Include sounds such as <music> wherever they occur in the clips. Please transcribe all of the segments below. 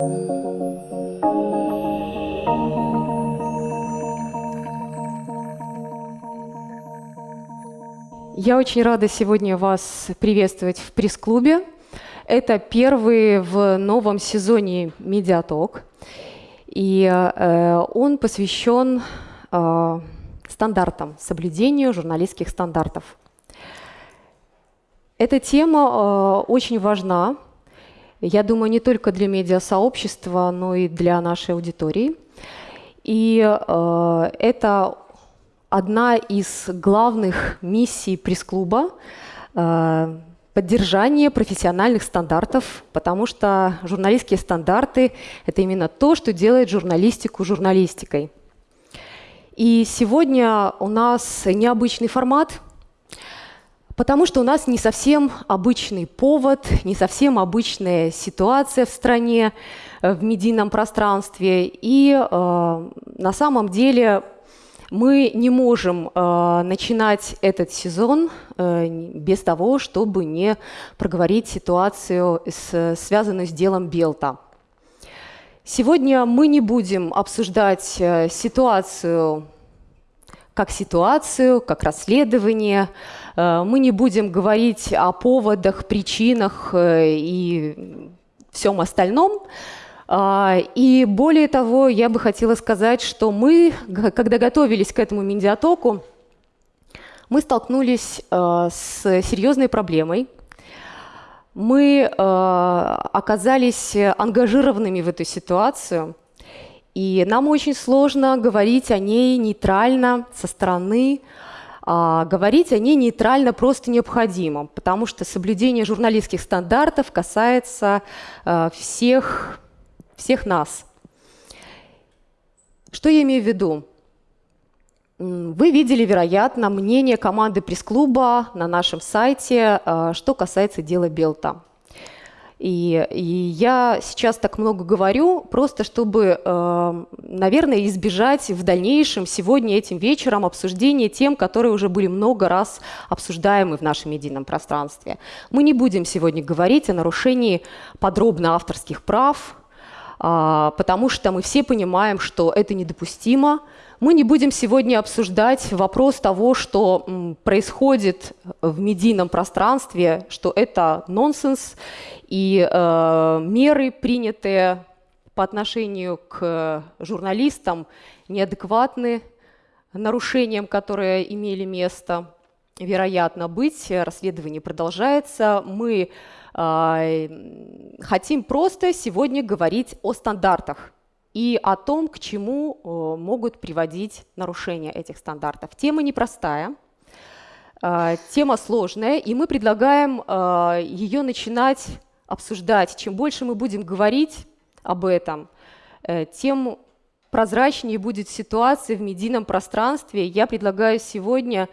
Я очень рада сегодня вас приветствовать в пресс-клубе. Это первый в новом сезоне «Медиаток». И э, он посвящен э, стандартам, соблюдению журналистских стандартов. Эта тема э, очень важна, я думаю, не только для медиасообщества, но и для нашей аудитории. И э, это одна из главных миссий пресс-клуба э, поддержание профессиональных стандартов, потому что журналистские стандарты – это именно то, что делает журналистику журналистикой. И сегодня у нас необычный формат, потому что у нас не совсем обычный повод, не совсем обычная ситуация в стране, э, в медийном пространстве. И э, на самом деле мы не можем э, начинать этот сезон э, без того, чтобы не проговорить ситуацию, с, связанную с делом Белта. Сегодня мы не будем обсуждать э, ситуацию как ситуацию, как расследование. Э, мы не будем говорить о поводах, причинах э, и всем остальном. А, и более того, я бы хотела сказать, что мы, когда готовились к этому медиатоку, мы столкнулись э, с серьезной проблемой. Мы оказались ангажированными в эту ситуацию, и нам очень сложно говорить о ней нейтрально, со стороны, а говорить о ней нейтрально просто необходимо, потому что соблюдение журналистских стандартов касается э, всех всех нас. Что я имею в виду? Вы видели, вероятно, мнение команды пресс-клуба на нашем сайте, э, что касается дела Белта. И, и я сейчас так много говорю, просто чтобы, э, наверное, избежать в дальнейшем сегодня этим вечером обсуждения тем, которые уже были много раз обсуждаемы в нашем медийном пространстве. Мы не будем сегодня говорить о нарушении подробно авторских прав, а, потому что мы все понимаем, что это недопустимо. Мы не будем сегодня обсуждать вопрос того, что происходит в медийном пространстве, что это нонсенс, и э, меры, принятые по отношению к журналистам, неадекватны нарушениям, которые имели место, вероятно, быть. Расследование продолжается. Мы а, хотим просто сегодня говорить о стандартах и о том, к чему э, могут приводить нарушения этих стандартов. Тема непростая, а, тема сложная, и мы предлагаем а, ее начинать обсуждать. Чем больше мы будем говорить об этом, э, тем прозрачнее будет ситуация в медийном пространстве. Я предлагаю сегодня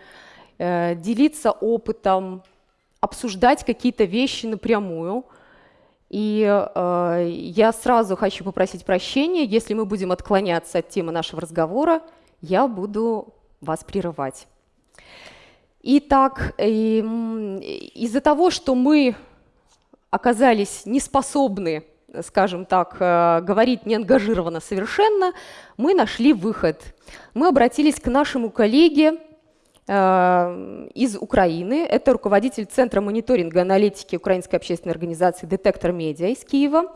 э, делиться опытом, обсуждать какие-то вещи напрямую. И э, я сразу хочу попросить прощения, если мы будем отклоняться от темы нашего разговора, я буду вас прерывать. Итак, э, из-за того, что мы оказались неспособны, скажем так, э, говорить неангажированно совершенно, мы нашли выход. Мы обратились к нашему коллеге из Украины. Это руководитель Центра мониторинга аналитики Украинской общественной организации «Детектор медиа» из Киева.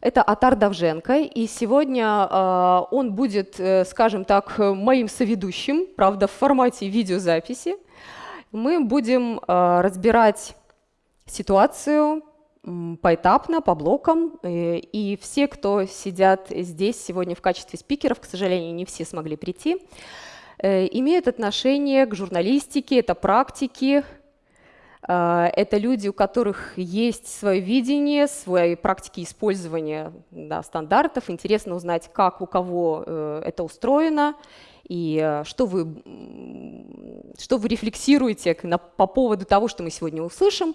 Это Атар Давженко, и сегодня э, он будет, э, скажем так, моим соведущим, правда, в формате видеозаписи. Мы будем э, разбирать ситуацию поэтапно, по блокам, и, все, кто сидят здесь сегодня в качестве спикеров, к сожалению, не все смогли прийти, Э, имеют отношение к журналистике, это практики, э, это люди, у которых есть свое видение, свои практики использования да, стандартов. Интересно узнать, как у кого э, это устроено, и э, что вы, что вы рефлексируете по поводу того, что мы сегодня услышим.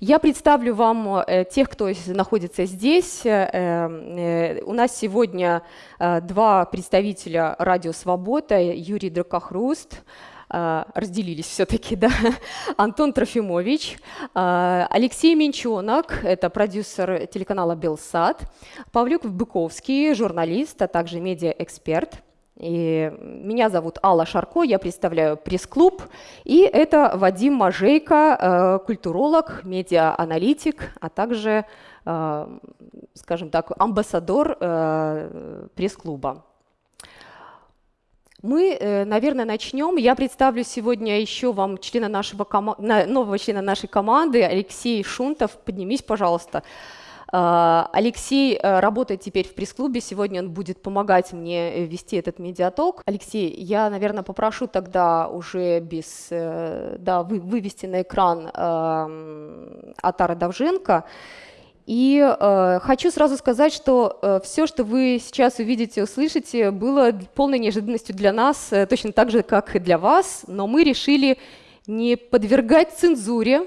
Я представлю вам э, тех, кто находится здесь. Э, у нас сегодня два представителя «Радио Свобода», Юрий Дракохруст, разделились все-таки, <laughs> да, Антон Трофимович, Алексей Менчонок, это продюсер телеканала «Белсад», Павлюк Быковский, журналист, а также медиаэксперт – и меня зовут Алла Шарко, я представляю пресс-клуб, и это Вадим Мажейко, э, культуролог, медиа-аналитик, а также, э, скажем так, амбассадор э, пресс-клуба. Мы, наверное, начнем. Я представлю сегодня еще вам члена нашего нового члена нашей команды, Алексей Шунтов. Поднимись, пожалуйста. А, Алексей э, работает теперь в пресс-клубе, сегодня он будет помогать мне вести этот медиаток. Алексей, я, наверное, попрошу тогда уже без, э, да, вывести на экран э, Атара Давженко. И э, хочу сразу сказать, что э, все, что вы сейчас увидите, услышите, было полной неожиданностью для нас, э, точно так же, как и для вас, но мы решили не подвергать цензуре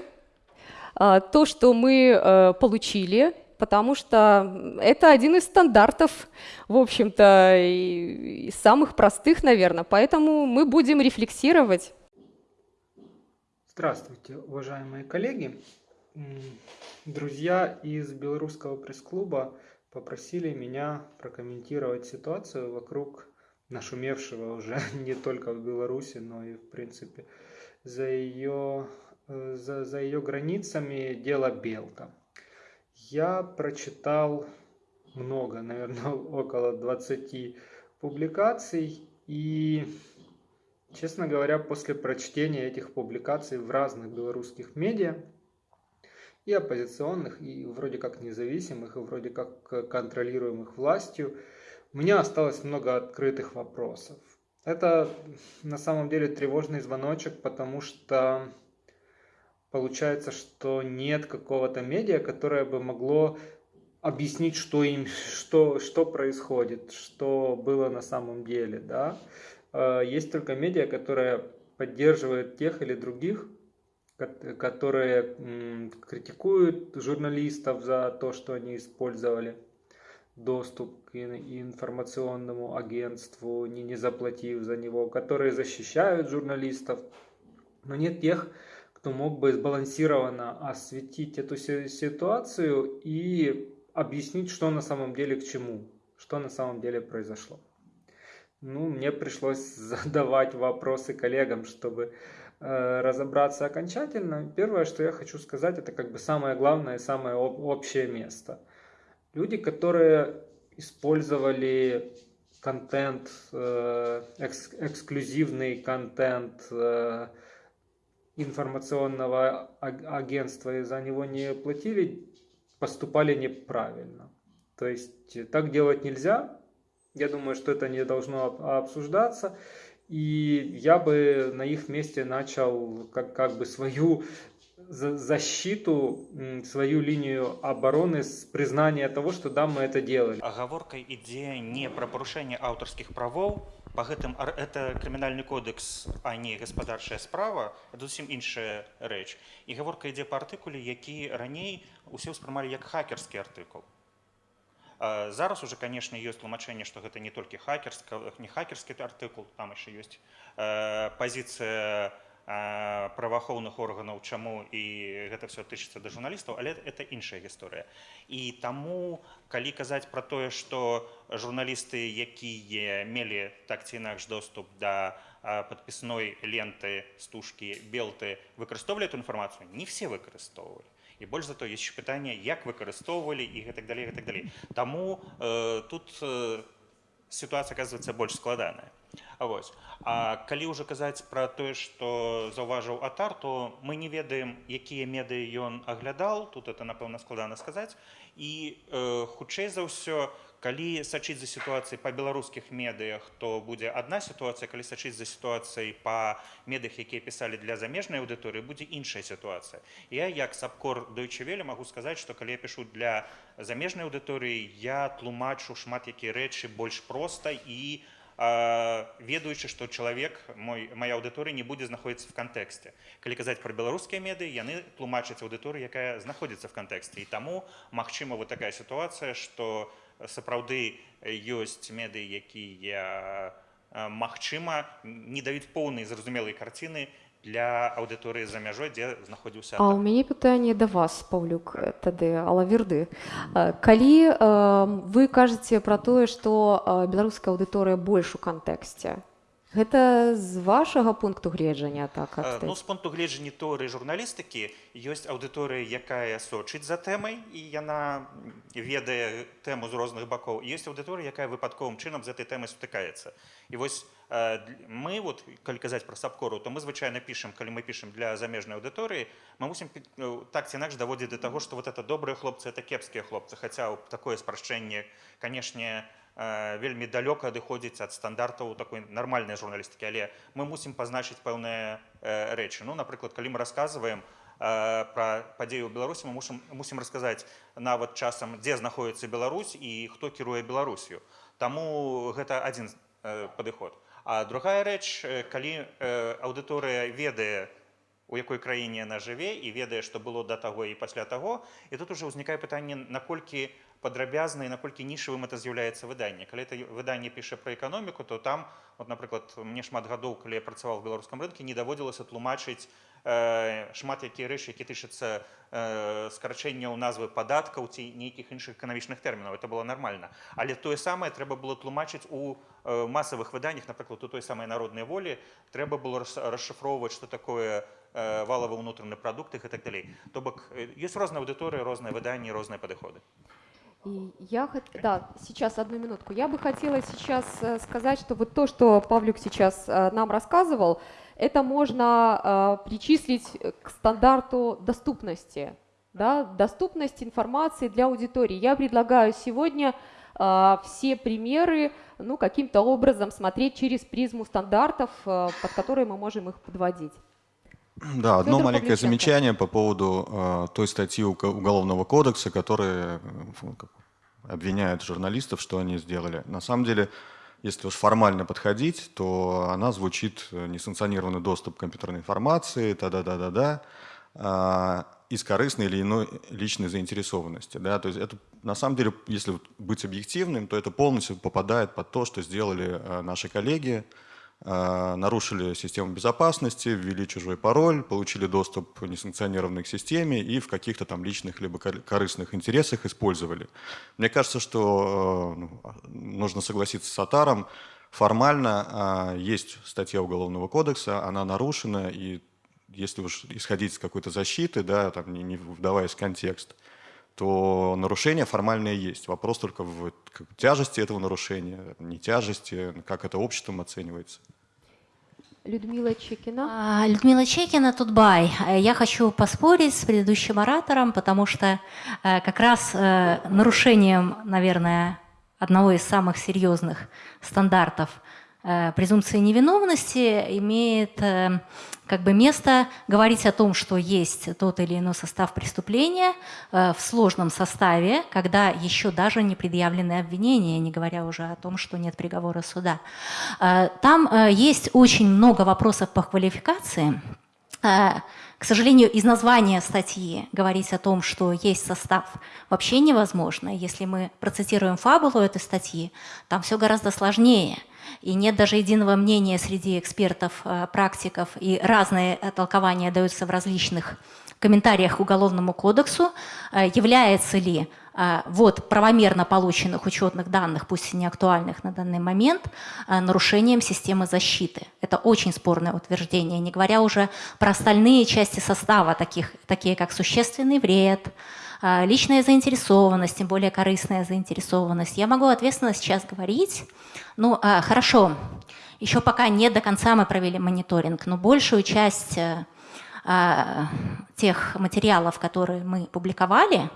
э, то, что мы э, получили, потому что это один из стандартов, в общем-то, и, и самых простых, наверное. Поэтому мы будем рефлексировать. Здравствуйте, уважаемые коллеги. Друзья из Белорусского пресс-клуба попросили меня прокомментировать ситуацию вокруг нашумевшего уже <laughs> не только в Беларуси, но и в принципе за ее, э, за, за ее границами дела Белка. Я прочитал много, наверное, <laughs> около 20 публикаций. И, честно говоря, после прочтения этих публикаций в разных белорусских медиа, и оппозиционных, и вроде как независимых, и вроде как контролируемых властью, у меня осталось много открытых вопросов. Это на самом деле тревожный звоночек, потому что получается, что нет какого-то медиа, которое бы могло объяснить, что им, что, что происходит, что было на самом деле, да. Э, есть только медиа, которая поддерживает тех или других, которые критикуют журналистов за то, что они использовали доступ к информационному агентству, не, не заплатив за него, которые защищают журналистов, но нет тех, кто мог бы сбалансированно осветить эту ситуацию и объяснить, что на самом деле к чему, что на самом деле произошло. Ну, мне пришлось <laughs> задавать вопросы коллегам, чтобы э, разобраться окончательно. Первое, что я хочу сказать, это как бы самое главное, самое общее место. Люди, которые использовали контент, э, экс эксклюзивный контент, э, информационного агентства и за него не платили, поступали неправильно. То есть э, так делать нельзя. Я думаю, что это не должно обсуждаться. И я бы на их месте начал как, как бы свою защиту, свою линию обороны с признания того, что да, мы это делали. Оговорка идея не про порушение авторских правов, по гэтым это крымінальны кодекс а не гаспадарчая справа зусім іншая рэч. І гаворка ідзе па артыкуле які раней усе ўспрымалі як хакерскі артыкул. Зараз уже конечно ёсць тлумачэнне што гэта не толькі хакерска не хакерскі артыкул там яшчэ ёсць пазіцыя праваахоўных органаў чаму і гэта все тычыцца да журналістаў але это іншая гісторыя і таму калі казаць пра тое што журналісты якія мелі так ці інакш доступ да падпісной ленты стужкі белты выкарыстоўвалі эту інфармацыю не все выкарыстоўвалі і больш за то есть пытанне як выкарыстоўвалі і гэтак далей гэтак далей таму э, тут э, ситуация оказывается больш складаная Вось. А калі ўжо казаць пра тое, што заўважыў атар, то мы не ведаем, якія медыі ён аглядал, тут это напэўна складана сказаць. І э, хутчэй за ўсё, калі сачыць за сітуацыяй па беларускіх медыях, то будзе адна сітуацыя, калі сачыць за сітуацыяй па медыях, якія пісалі для замежнай аўдыторыі, будзе іншая сітуацыя. Я як сапкор дойчывелі магу сказаць, што калі я пішу для замежнай аўдыторыі, я тлумачу шмат якія рэчы больш проста і, ведаючы што чалавек мой моя аўдыторыя не будзе знаходзіцца в кантэксце. Калі казаць пра беларускія медыі яны тлумачаць аўдыторыю якая знаходзіцца в кантэксце. І таму магчыма вот такая сітуацыя што сапраўды ёсць медыі якія магчыма не даюць поўнай зразумелай карціны для аўдыторыі за мяжой дзе знаходзіўся А у мяне пытанне да вас паўлюк тады алаверды. Калі вы кажаце пра тое што беларуская аўдыторыя больш у кантэксце Гэта з вашага пункту гледжання так ну, з пункту гледжання торы журналістыкі ёсць аўдыторыя якая сочыць за тэмай і яна ведае тэму з розных бакоў ёсць аўдыторыя якая выпадковым чынам з этой тэмай сутыкаецца і вось мы вот калі казаць пра сабкору то мы звычайна пішам калі мы пішам для замежнай аўдыторыі мы мусім ну, так ці інакш даводзіць да таго што вот это добрыя хлопцы это кепскія хлопцы хаця такое спрашчэнне канешне не Э, вельмі далёка адыходзіць ад стандартаў такой нармальнай журналістыкі але мы мусім пазначыць пэўныя э, рэчы ну напрыклад калі мы рассказываем э, пра падзею ў беларусі мы мусім мусім расказаць нават часам дзе знаходіцца Беларусь і хто кіруе беларусію таму гэта адзін падыход а другая рэч калі аўдыторыя ведае у якой краіне яна жыве і ведае што было да таго і пасля таго і тут уже ўзнікае пытанне наколькі у падрабязна і наколькі нішавым это з'яўляецца выданне калі это выданне піша пра эканоміку то там вот напрыклад мне шмат гадоў калі я працаваў в беларускам рынке не даводзілася тлумачыць э, шмат якія рэчы які тычацца э, скарачэнняў назвы падаткаў ці нейкіх іншых эканамічных тэрмінаў это было нормально але тое самае трэба было тлумачыць у э, масавых выданнях напрыклад у той самай народнай волі трэба было расшыфроўваць что такое э, валавы ўнутраны прадукт і так далей то бок ёсць розная аўдыторыя розныя выданні розныя падыходы И я, да, сейчас одну минутку. Я бы хотела сейчас э, сказать, что вот то, что Павлюк сейчас э, нам рассказывал, это можно э, причислить к стандарту доступности, да, доступность информации для аудитории. Я предлагаю сегодня все примеры ну, каким-то образом смотреть через призму стандартов, под которые мы можем их подводить. Да, одно маленькое Павлюченко. замечание по поводу э, той статьи Уголовного кодекса, которая обвиняет журналистов, что они сделали. На самом деле, если уж формально подходить, то она звучит э, несанкционированный доступ к компьютерной информации, та-да-да-да-да, э, из корыстной или иной личной заинтересованности. Да? То есть это, на самом деле, если быть объективным, то это полностью попадает под то, что сделали э, наши коллеги, а, нарушили систему безопасности, ввели чужой пароль, получили доступ несанкционированный к системе и в каких-то там личных либо корыстных интересах использовали. Мне кажется, что э, ну, нужно согласиться с Атаром, формально а, есть статья Уголовного кодекса, она нарушена, и если уж исходить из какой-то защиты, да, там, не вдаваясь в контекст, то нарушение формальное есть. Вопрос только в тяжести этого нарушения, не тяжести, как это обществом оценивается. Людмила Чекина. А, Людмила Чекина, Тутбай. Я хочу поспорить с предыдущим оратором, потому что э, как раз э, нарушением, наверное, одного из самых серьезных стандартов Э, презумпции невиновности имеет э, как бы место говорить о том, что есть тот или иной состав преступления э, в сложном составе, когда еще даже не предъявлены обвинения, не говоря уже о том, что нет приговора суда. Там есть очень много вопросов по квалификации. К сожалению, из названия статьи говорить о том, что есть состав, вообще невозможно. Если мы процитируем фабулу этой статьи, там все гораздо сложнее – и нет даже единого мнения среди экспертов, э, практиков, и разные толкования даются в различных комментариях к Уголовному кодексу, э, является ли э, вот правомерно полученных учетных данных, пусть и не актуальных на данный момент, нарушением системы защиты. Это очень спорное утверждение, не говоря уже про остальные части состава, таких, такие как существенный вред, личная заинтересованность, тем более корыстная заинтересованность. Я могу ответственно сейчас говорить, ну, а, хорошо, еще пока не до конца мы провели мониторинг, но большую часть э, а, тех материалов, которые мы публиковали,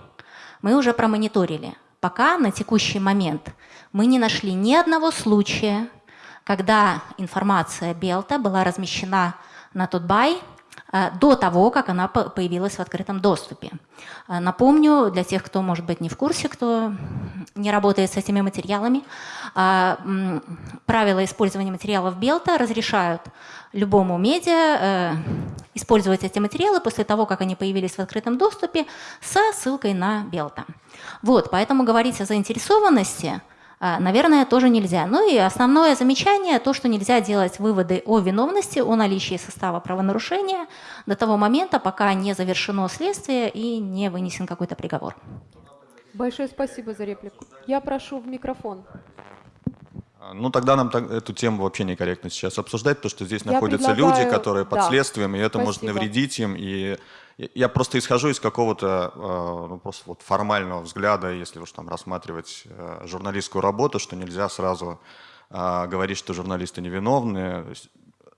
мы уже промониторили. Пока на текущий момент мы не нашли ни одного случая, когда информация Белта была размещена на Тутбай до того, как она появилась в открытом доступе. Э, напомню, для тех, кто, может быть, не в курсе, кто не работает с этими материалами, э, правила использования материалов Белта разрешают любому медиа использовать эти материалы после того, как они появились в открытом доступе, со ссылкой на Белта. Вот, поэтому говорить о заинтересованности наверное, тоже нельзя. Ну и основное замечание, то, что нельзя делать выводы о виновности, о наличии состава правонарушения до того момента, пока не завершено следствие и не вынесен какой-то приговор. Большое спасибо за реплику. Я прошу в микрофон. А, ну, тогда нам так, эту тему вообще некорректно сейчас обсуждать, потому что здесь Я находятся предлагаю- люди, которые под да. следствием, и это может Спасибо. навредить им. И я- просто исхожу из какого-то э, ну, просто вот формального взгляда, если уж там рассматривать э, журналистскую работу, что нельзя сразу э, говорить, что журналисты невиновны.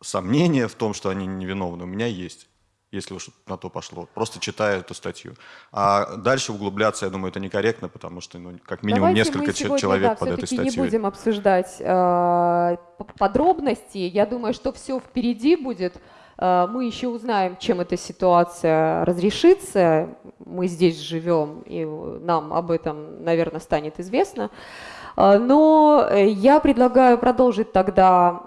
Сомнения в том, что они невиновны, у меня есть если уж на то пошло, просто читая эту статью. А дальше углубляться, я думаю, это некорректно, потому что ну, как минимум Давайте несколько сегодня, человек да, под этой все-таки не статьей. будем обсуждать э, подробности. Я думаю, что все впереди будет. Э, мы еще узнаем, чем эта ситуация разрешится. Мы здесь живем, и нам об этом, наверное, станет известно. Э, Но я предлагаю продолжить тогда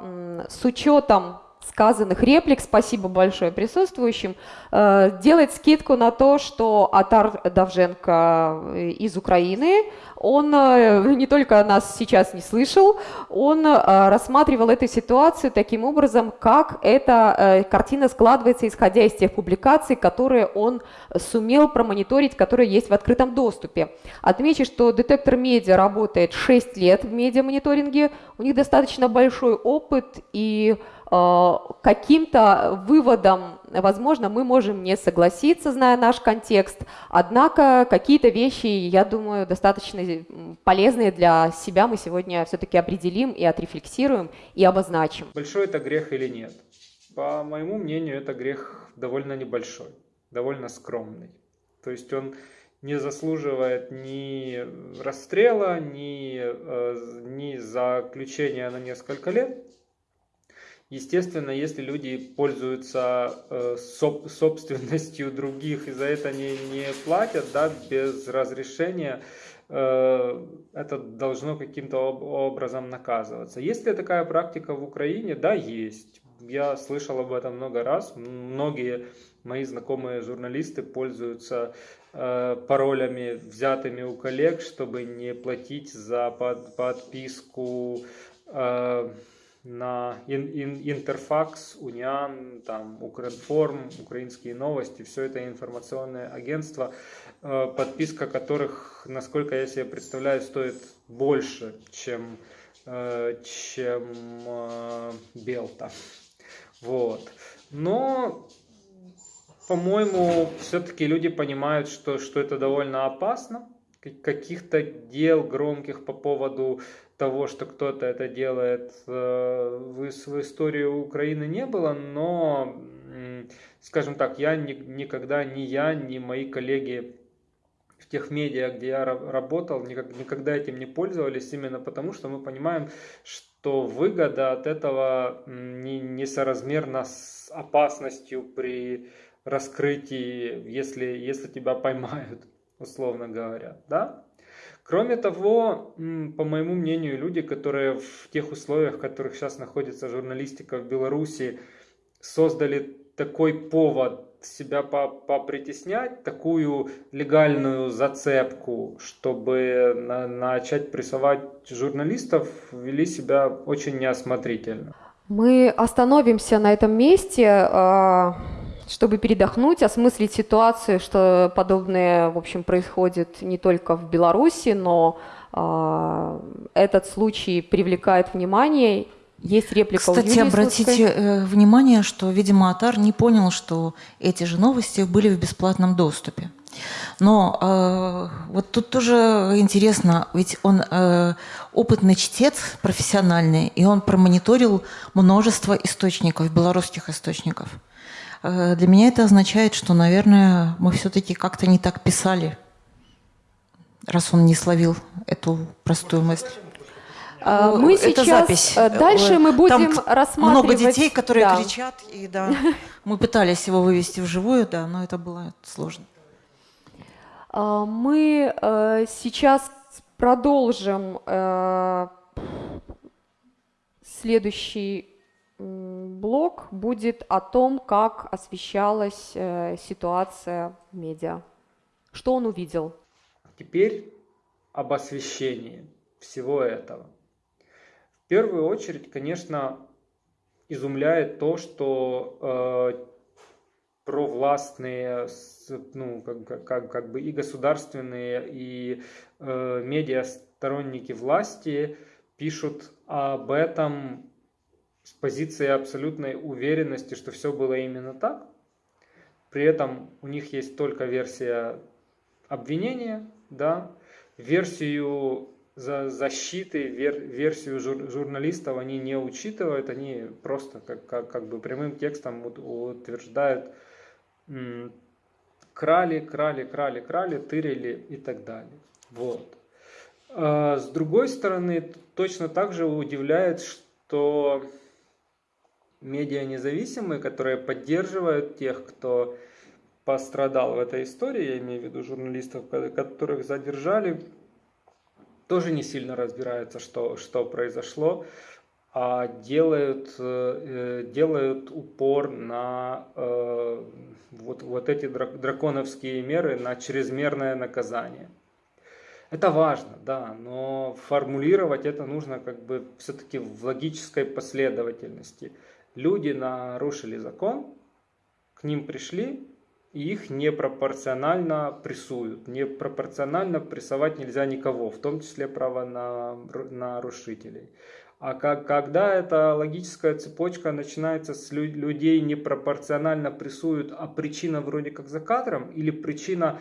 с учетом сказанных реплик, спасибо большое присутствующим, э, делать скидку на то, что Атар Давженко э, из Украины, он э, не только нас сейчас не слышал, он рассматривал эту ситуацию таким образом, как эта картина складывается, исходя из тех публикаций, которые он сумел промониторить, которые есть в открытом доступе. Отмечу, что детектор медиа работает 6 лет в медиамониторинге, у них достаточно большой опыт и каким-то выводом, возможно, мы можем не согласиться, зная наш контекст, однако какие-то вещи, я думаю, достаточно м, полезные для себя мы сегодня все-таки определим и отрефлексируем и обозначим. Большой это грех или нет? По моему мнению, это грех довольно небольшой, довольно скромный. То есть он не заслуживает ни расстрела, ни, э, ни заключения на несколько лет. Естественно, если люди пользуются э, соб- собственностью других и за это не, не платят, да, без разрешения, э, это должно каким-то об- образом наказываться. Есть ли такая практика в Украине? Да, есть. Я слышал об этом много раз. Многие мои знакомые журналисты пользуются э, паролями, взятыми у коллег, чтобы не платить за под- подписку э, на ин- ин- Интерфакс, Униан, там, Укринформ, Украинские новости, все это информационные агентства, э, подписка которых, насколько я себе представляю, стоит больше, чем, э, чем э, Белта. Вот. Но, по-моему, все-таки люди понимают, что, что это довольно опасно. Каких-то дел громких по поводу того, что кто-то это делает э, в, ис- в истории Украины не было, но, скажем так, я ни- никогда, ни я, ни мои коллеги в тех медиа, где я ра- работал, никогда этим не пользовались, именно потому, что мы понимаем, что выгода от этого не, несоразмерна с опасностью при раскрытии, если, если тебя поймают, <laughs> условно говоря, да? Кроме того, по моему мнению, люди, которые в тех условиях, в которых сейчас находится журналистика в Беларуси, создали такой повод себя по- попритеснять, такую легальную зацепку, чтобы на- начать прессовать журналистов, вели себя очень неосмотрительно. Мы остановимся на этом месте, э, чтобы передохнуть, осмыслить ситуацию, что подобное, в общем, происходит не только в Беларуси, но э, этот случай привлекает внимание. Есть реплика у Кстати, Юлии обратите Слуцкой. э, внимание, что, видимо, Атар не понял, что эти же новости были в бесплатном доступе. Но э, вот тут тоже интересно, ведь он э, опытный чтец, профессиональный, и он промониторил множество источников, белорусских источников. Э, для меня это означает, что, наверное, мы все-таки как-то не так писали, раз он не словил эту простую мысль. А, Ну, Мы это сейчас запись. э, дальше мы Там будем к- рассматривать... Много детей, которые Да. кричат, и да, мы пытались его вывести вживую, да, но это было сложно. Мы э, сейчас продолжим э, следующий блок будет о том, как освещалась э, ситуация в медиа. Что он увидел? Теперь об освещении. всего этого? В первую очередь, конечно, изумляет то, что э, провластные, ну, как, как, как бы и государственные, и э, медиа сторонники власти пишут об этом с позиции абсолютной уверенности, что все было именно так. При этом у них есть только версия обвинения, да, версию за защиты, вер, версию жур, журналистов они не учитывают, они просто как, как, как бы прямым текстом утверждают, крали, крали, крали, крали, тырили и так далее. Вот. А с другой стороны, точно так же удивляет, что медиа независимые, которые поддерживают тех, кто пострадал в этой истории, я имею в виду журналистов, которых задержали, тоже не сильно разбираются, что, что произошло, а делают, э, делают упор на э, вот, вот эти драконовские меры, на чрезмерное наказание. Это важно, да, но формулировать это нужно как бы все-таки в логической последовательности. Люди нарушили закон, к ним пришли, и их непропорционально прессуют. Непропорционально прессовать нельзя никого, в том числе право на нарушителей. А как, когда эта логическая цепочка начинается с лю людей непропорционально прессуют, а причина вроде как за кадром, или причина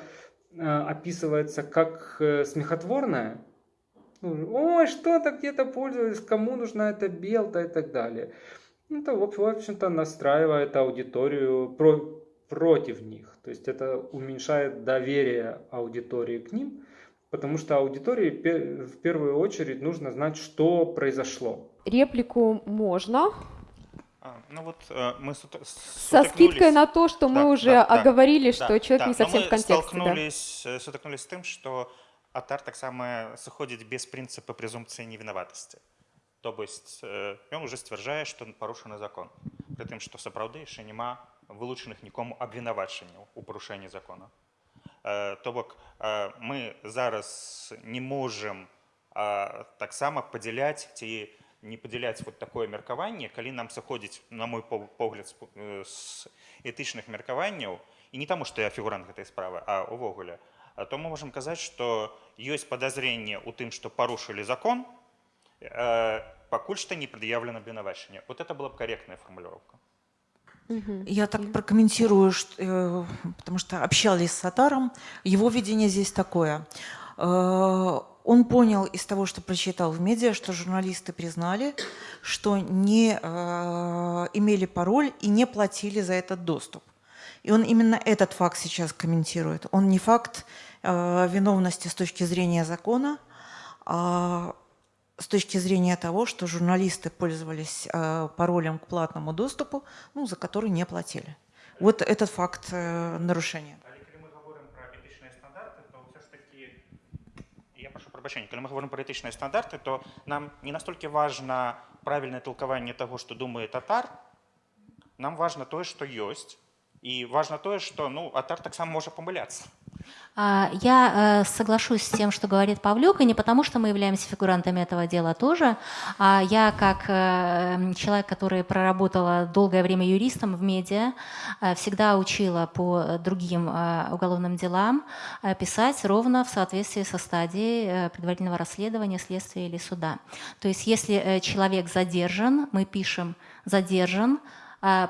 э, описывается как э, смехотворная, ну, ой, что-то где-то пользовались, кому нужна эта белта и так далее. Это, в общем-то, настраивает аудиторию про, против них. То есть это уменьшает доверие аудитории к ним, потому что аудитории в первую очередь нужно знать, что произошло. Реплику можно. А, ну вот э, мы со скидкой на то, что да, мы уже да, оговорили, да, что человек да, не совсем в контексте. Столкнулись, да. сутыкнулись с тем, что атар таксама сыходзіць без прынцыпа прэзумпцыі невінаватасці То быць ён уже сцвярджае што парушаны закон. Прытым што сапраўды яшчэ няма вылучаных нікому абвінавачанняў у парушэнні закона. Э, то бок э, мы зараз не можам таксама падзяляць ці не падзяляць вот такое меркаванне калі нам сыходзіць на мой погляд з этычных меркаванняў і не таму што я фігурант гэтай справы а увогуле то мы можемм казаць што ёсць падазренне ў тым што парушылі закон э, пакуль што не прад'яўлена абвінавачанне вот это была б корректная формулировка я так прокомментирую, что, э, потому что общались с Сатаром. Его видение здесь такое. Э, он понял из того, что прочитал в медиа, что журналисты признали, что не э, имели пароль и не платили за этот доступ. И он именно этот факт сейчас комментирует. Он не факт виновности с точки зрения закона, а с точки зрения того, что журналисты пользовались э, паролем к платному доступу, ну, за который не платили. Вот этот факт э, нарушения. Когда мы говорим про этичные стандарты, то нам не настолько важно правильное толкование того, что думает татар, нам важно то, что есть, и важно то, что ну, атар так сам может помыляться. А, я э, соглашусь с тем, что говорит Павлюк, и не потому, что мы являемся фигурантами этого дела тоже. А я, как э, человек, который проработала долгое время юристом в медиа, э, всегда учила по другим уголовным делам писать ровно в соответствии со стадией предварительного расследования, следствия или суда. То есть если человек задержан, мы пишем «задержан»,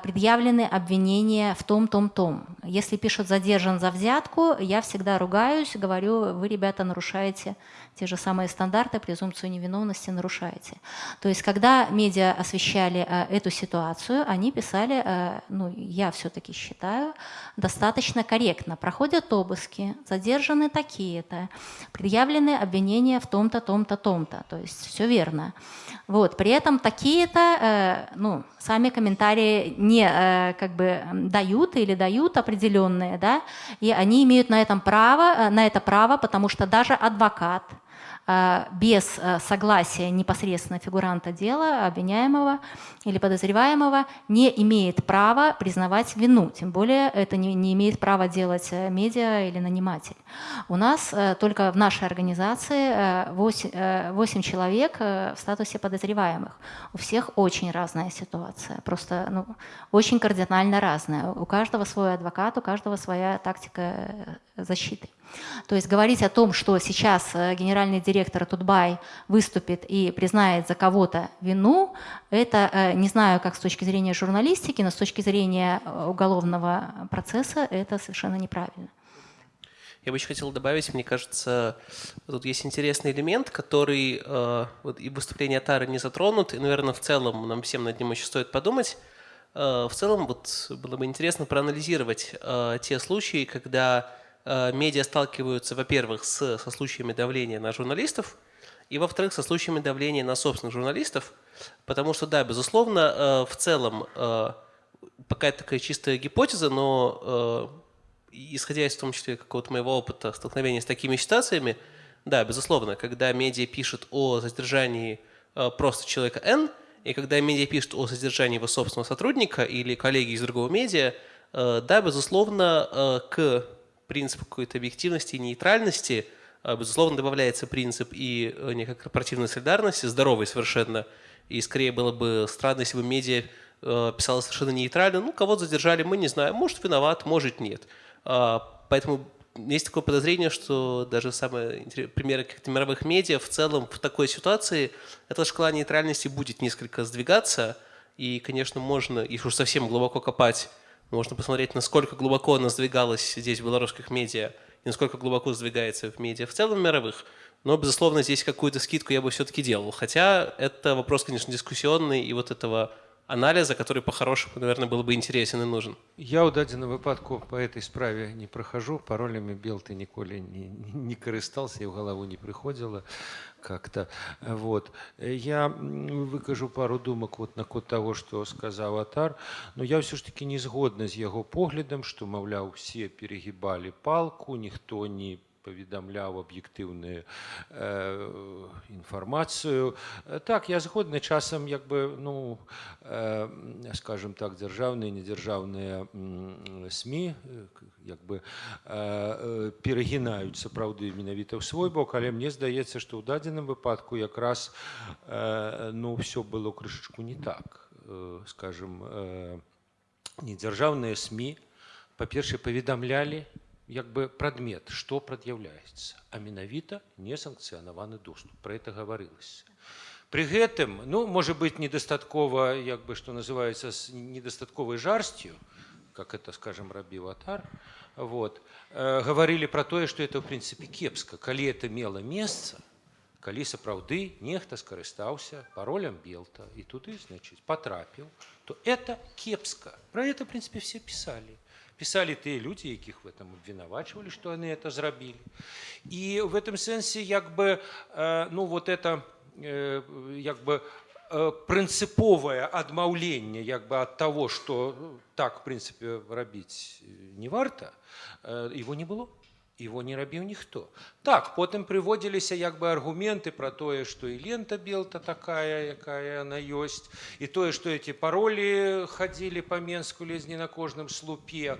предъявлены обвинения в том, том, том. Если пишут задержан за взятку, я всегда ругаюсь, говорю, вы, ребята, нарушаете те же самые стандарты, презумпцию невиновности нарушаете. То есть, когда медиа освещали э, эту ситуацию, они писали, э, ну, я все-таки считаю, достаточно корректно. Проходят обыски, задержаны такие-то, предъявлены обвинения в том-то, том-то, том-то. То есть, все верно. Вот. При этом такие-то, э, ну, сами комментарии не как бы дают или дают определенные, да, и они имеют на этом право, на это право, потому что даже адвокат, без согласия непосредственно фигуранта дела, обвиняемого или подозреваемого, не имеет права признавать вину. Тем более это не, не имеет права делать медиа или наниматель. У нас только в нашей организации 8, 8 человек в статусе подозреваемых. У всех очень разная ситуация, просто ну, очень кардинально разная. У каждого свой адвокат, у каждого своя тактика э, защиты. То есть говорить о том, что сейчас э, генеральный директор Тутбай выступит и признает за кого-то вину, это э, не знаю, как с точки зрения журналистики, но с точки зрения уголовного процесса это совершенно неправильно. Я бы еще хотел добавить, мне кажется, тут есть интересный элемент, который э, вот и выступление Тары не затронут, и, наверное, в целом нам всем над ним еще стоит подумать. Э, в целом, вот было бы интересно проанализировать э, те случаи, когда э, медиа сталкиваются, во-первых, с, со случаями давления на журналистов, и, во-вторых, со случаями давления на собственных журналистов, потому что, да, безусловно, э, в целом, э, пока это такая чистая гипотеза, но э, исходя из в том числе какого-то моего опыта столкновения с такими ситуациями, да, безусловно, когда медиа пишет о задержании э, просто человека N, и когда медиа пишет о задержании его собственного сотрудника или коллеги из другого медиа, э, да, безусловно, э, к принципу какой-то объективности и нейтральности, безусловно, добавляется принцип и некой корпоративной солидарности, здоровой совершенно, и скорее было бы странно, если бы медиа писала совершенно нейтрально, ну, кого-то задержали, мы не знаем, может, виноват, может, нет. А, поэтому есть такое подозрение, что даже самые примеры каких-то мировых медиа в целом в такой ситуации эта шкала нейтральности будет несколько сдвигаться. И, конечно, можно, если уж совсем глубоко копать, можно посмотреть, насколько глубоко она сдвигалась здесь в белорусских медиа и насколько глубоко сдвигается в медиа в целом мировых. Но, безусловно, здесь какую-то скидку я бы все-таки делал. Хотя это вопрос, конечно, дискуссионный, и вот этого анализа, который по-хорошему, наверное, был бы интересен и нужен. Я ў дадзеным выпадку по этой справе не прохожу, паролями белты ніколі не, не карыстался, и в голову не приходило как-то. Вот. Я выкажу пару думок вот на код того, что сказал Атар, но я все ж таки не згодна з яго поглядам, што маўляў все перегибали палку, никто не паведамляў аб'ектыўную э, інфармацыю так я згодны часам як бы ну э, скажем так дзяржаўныя недзяржаўныя сМ як бы э, перагінаюць сапраўды менавіта ў свой бок але мне здаецца што ў дадзеным выпадку якраз э, ну все было крышачку не так э, скажем э, недзяржаўныя сМ па-першае паведамлялі як бы прадмет што прад'яўляецца а менавіта несанкцыянаваны доступ про это гаварылася при гэтым ну можа быть недастаткова як бы что называется с недастатковай жарсцю как это скажем рабіў атар вот э, гаварылі про тое что это в принципе кепска калі это мела месца калі сапраўды нехта скарыстаўся паролем белта і туды значыць потрапіў то это кепска про это в принципе все писали писали тыя люди якіх в этом обвінавачвалі что они это зрабілі и в этом сэнсе як бы э, ну вот это э, як бы э, прынцыповае адмаўленне як бы от того что так в принципе рабіць не варта его не было его не рабіў ніхто так потым прыводзіліся як бы аргументы про тое что і лента белта такая якая она ёсць і тое что эти паролі хадзілі по менску лезь не на кожным слупе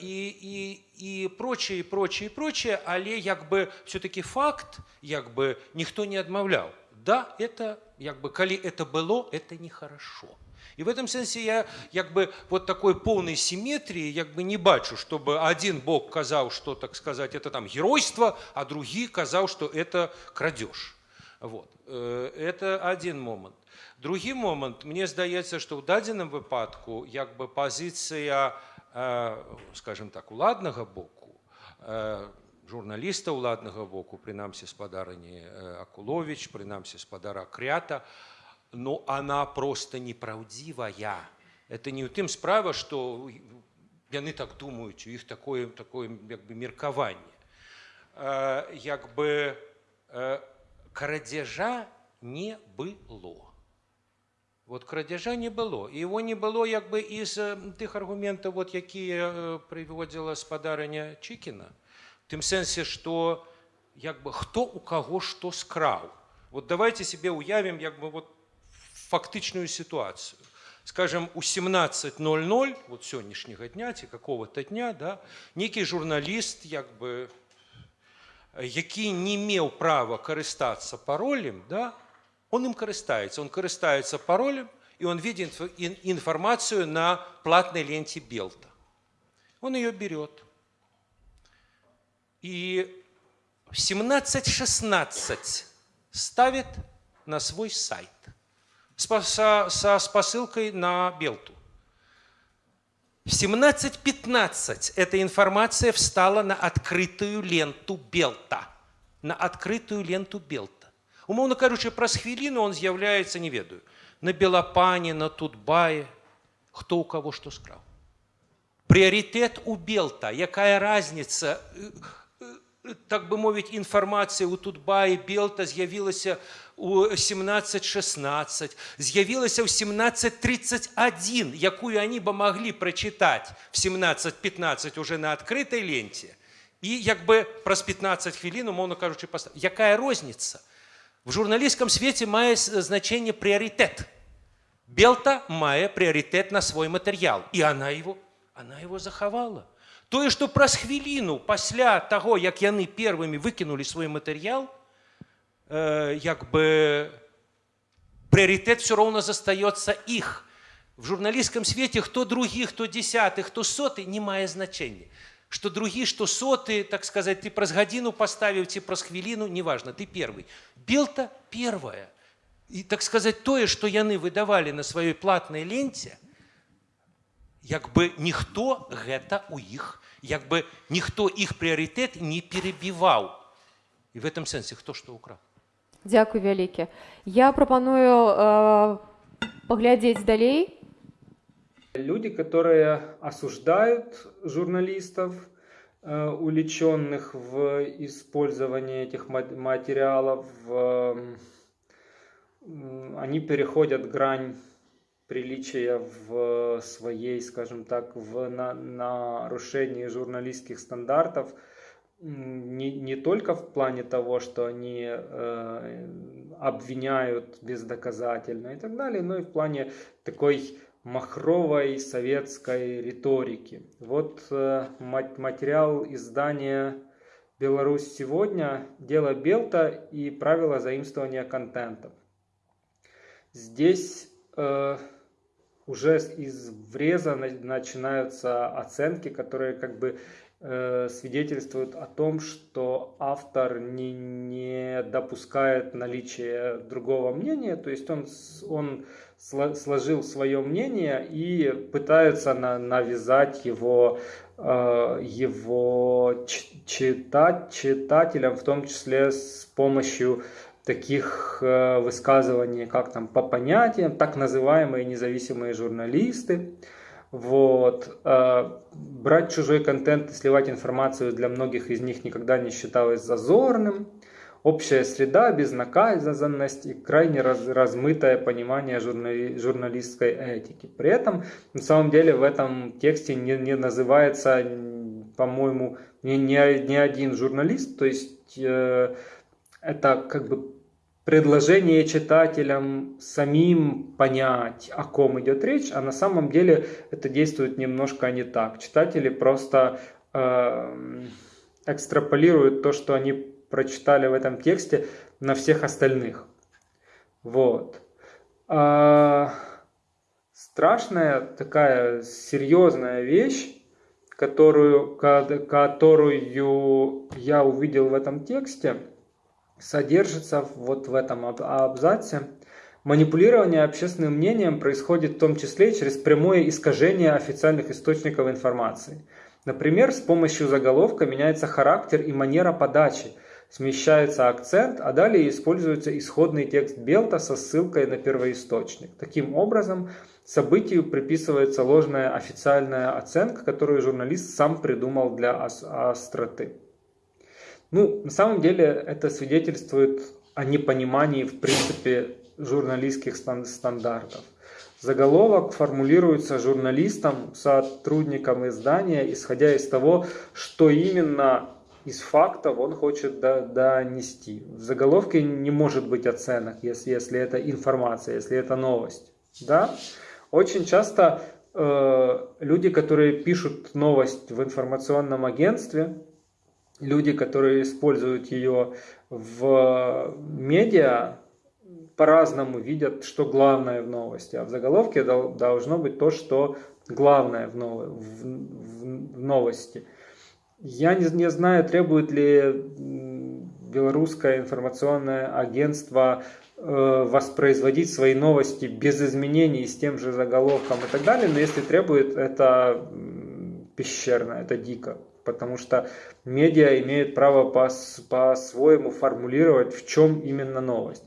і і і прочее прочее прочее але як бы все-таки факт як бы ніхто не адмаўляў да это як бы калі это было это нехорошо и в этом смысле я как бы вот такой полной симметрии как бы не бачу, чтобы один бог казал, что, так сказать, это там геройство, а другие казал, что это крадеж. Вот. Э, это один момент. Другі момент мне здаецца што ў дадзеным выпадку як бы пазіцыя э, скажем так уладнага боку э, журналіста ўладнага боку прынамсі спадарыні акулович прынамсі спадара крята но она просто неправдивая. Это не у тым справа, што яны так думаюць, у іх такое, такое як бы меркаванне. Э, як бы э, крадзяжа не было. Вот крадзяжа не было. І его не было як бы из тых аргументаў, вот, якія прыводзіла спадарыня Чікіна. Тым сэнсе, што як бы хто у каго што скраў вот давайте себе уявім як бы вот фактычную сітуацыю скажем у 17:00 вот сённяшняга дня ці какого-то дня да нейкі журналіст як бы які не меў права карыстацца паролем да он им карыстаецца он карыстаецца паролем и он видит информацию на платной ленте Белта. Он ее берет. И в 17.16 ставит на свой сайт со, со, с посылкой на Белту. В 17.15 эта информация встала на открытую ленту Белта. На открытую ленту Белта. Умовно кажучи, праз хвіліну он з'являється, не ведаю, на Белопане, на Тутбае, кто у кого что скраў. Приоритет у Белта, якая разница, так бы мовіць, інфармацыя у Тутбае Белта з'явілася у 17-16, з'явілася ў 17-31, якую они бы могли прочитать в 17-15 уже на открытой ленте, и як бы праз 15 хвілін, умоўно кажучи, якая розница – в журналістському світі має значення пріоритет. Белта мае пріоритет на свой материал, и она его, она его захавала. Тое, што праз хвіліну пасля таго, як яны первымі выкінулі свой матэрыял, э, як бы прыярытэт все роўна застаецца іх. В журналісцкам свеце хто другі, хто дзясяты, хто соты не мае значення что другі что соты так сказать ты праз гадзіну паставіў ці праз хвіліну неважно ты первый белта первая і так сказать тое что яны выдавалі на сваёй платной ленце як бы ніхто гэта у іх як бы ніхто іх прыярытэт не перебіваў і в этом сэнсе хто што украў Дякую вялікі. Я прапаную э, паглядзець далей. Люди, которые осуждают журналистов, э, увлеченных в использовании этих материалов, они переходят грань приличия в своей, скажем так, в на, нарушении журналистских стандартов, не, не только в плане того, что они э, обвиняют бездоказательно и так далее, но и в плане такой махровой советской риторики. Вот э, материал издания «Беларусь сегодня. Дело Белта и правила заимствования контента». Здесь э, уже из вреза начинаются оценки, которые как бы э, свидетельствуют о том, что автор не, не допускает наличия другого мнения, то есть он, он сложил свое мнение и пытаются на, навязать его, э, его читать, читателям, в том числе с помощью таких э, высказываний, как там по понятиям, так называемые независимые журналисты. Вот. Э, брать чужой контент и сливать информацию для многих из них никогда не считалось зазорным общая среда, безнаказанность и крайне раз, размытое понимание журнали, журналистской этики. При этом, на самом деле, в этом тексте не, не называется, по-моему, ни, ни, ни один журналист, то есть э, это как бы предложение читателям самим понять, о ком идет речь, а на самом деле это действует немножко не так. Читатели просто э, экстраполируют то, что они прочитали в этом тексте на всех остальных. Вот. А, страшная такая серьезная вещь, которую, которую я увидел в этом тексте, содержится вот в этом абзаце. Манипулирование общественным мнением происходит в том числе через прямое искажение официальных источников информации. Например, с помощью заголовка меняется характер и манера подачи – смещается акцент, а далее используется исходный текст Белта со ссылкой на первоисточник. Таким образом, событию приписывается ложная официальная оценка, которую журналист сам придумал для остроты. Ну, на самом деле это свидетельствует о непонимании, в принципе, журналистских стандартов. Заголовок формулируется журналистом, сотрудником издания, исходя из того, что именно из фактов он хочет донести. В заголовке не может быть оценок, если, если это информация, если это новость. Да? Очень часто э, люди, которые пишут новость в информационном агентстве, люди, которые используют ее в медиа, по-разному видят, что главное в новости. А в заголовке должно быть то, что главное в, нов... в, в новости. Я не, не знаю, требует ли белорусское информационное агентство э, воспроизводить свои новости без изменений с тем же заголовком и так далее, но если требует, это пещерно, это дико, потому что медиа имеют право по-своему формулировать, в чем именно новость.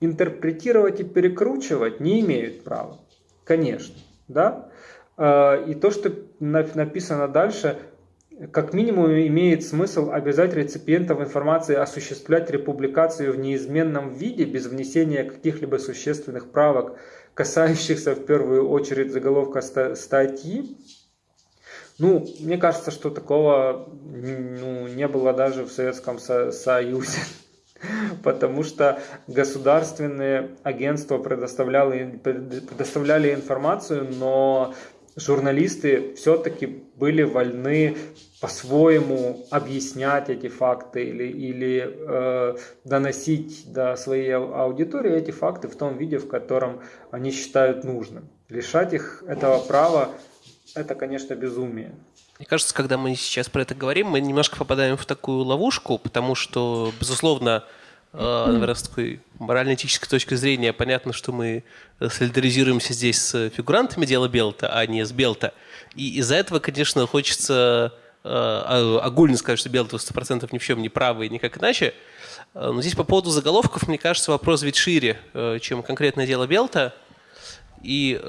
Интерпретировать и перекручивать не имеют права, конечно, да, э, и то, что написано дальше, как минимум имеет смысл обязать реципиентов информации осуществлять републикацию в неизменном виде без внесения каких-либо существенных правок, касающихся в первую очередь заголовка статьи. Ну, мне кажется, что такого ну, не было даже в Советском Союзе, <laughs> потому что государственные агентства предоставляли, предоставляли информацию, но журналисты все-таки были вольны по-своему объяснять эти факты или, или э, доносить до своей аудитории эти факты в том виде, в котором они считают нужным. Лишать их этого права – это, конечно, безумие. Мне кажется, когда мы сейчас про это говорим, мы немножко попадаем в такую ловушку, потому что, безусловно, э, наверное, с такой морально-этической точки зрения понятно, что мы солидаризируемся здесь с фигурантами дела Белта, а не с Белта. И из-за этого, конечно, хочется Э, огульно сказать, что белые 100% ни в чем не правы и никак иначе. Э, но здесь по поводу заголовков, мне кажется, вопрос ведь шире, э, чем конкретное дело Белта. И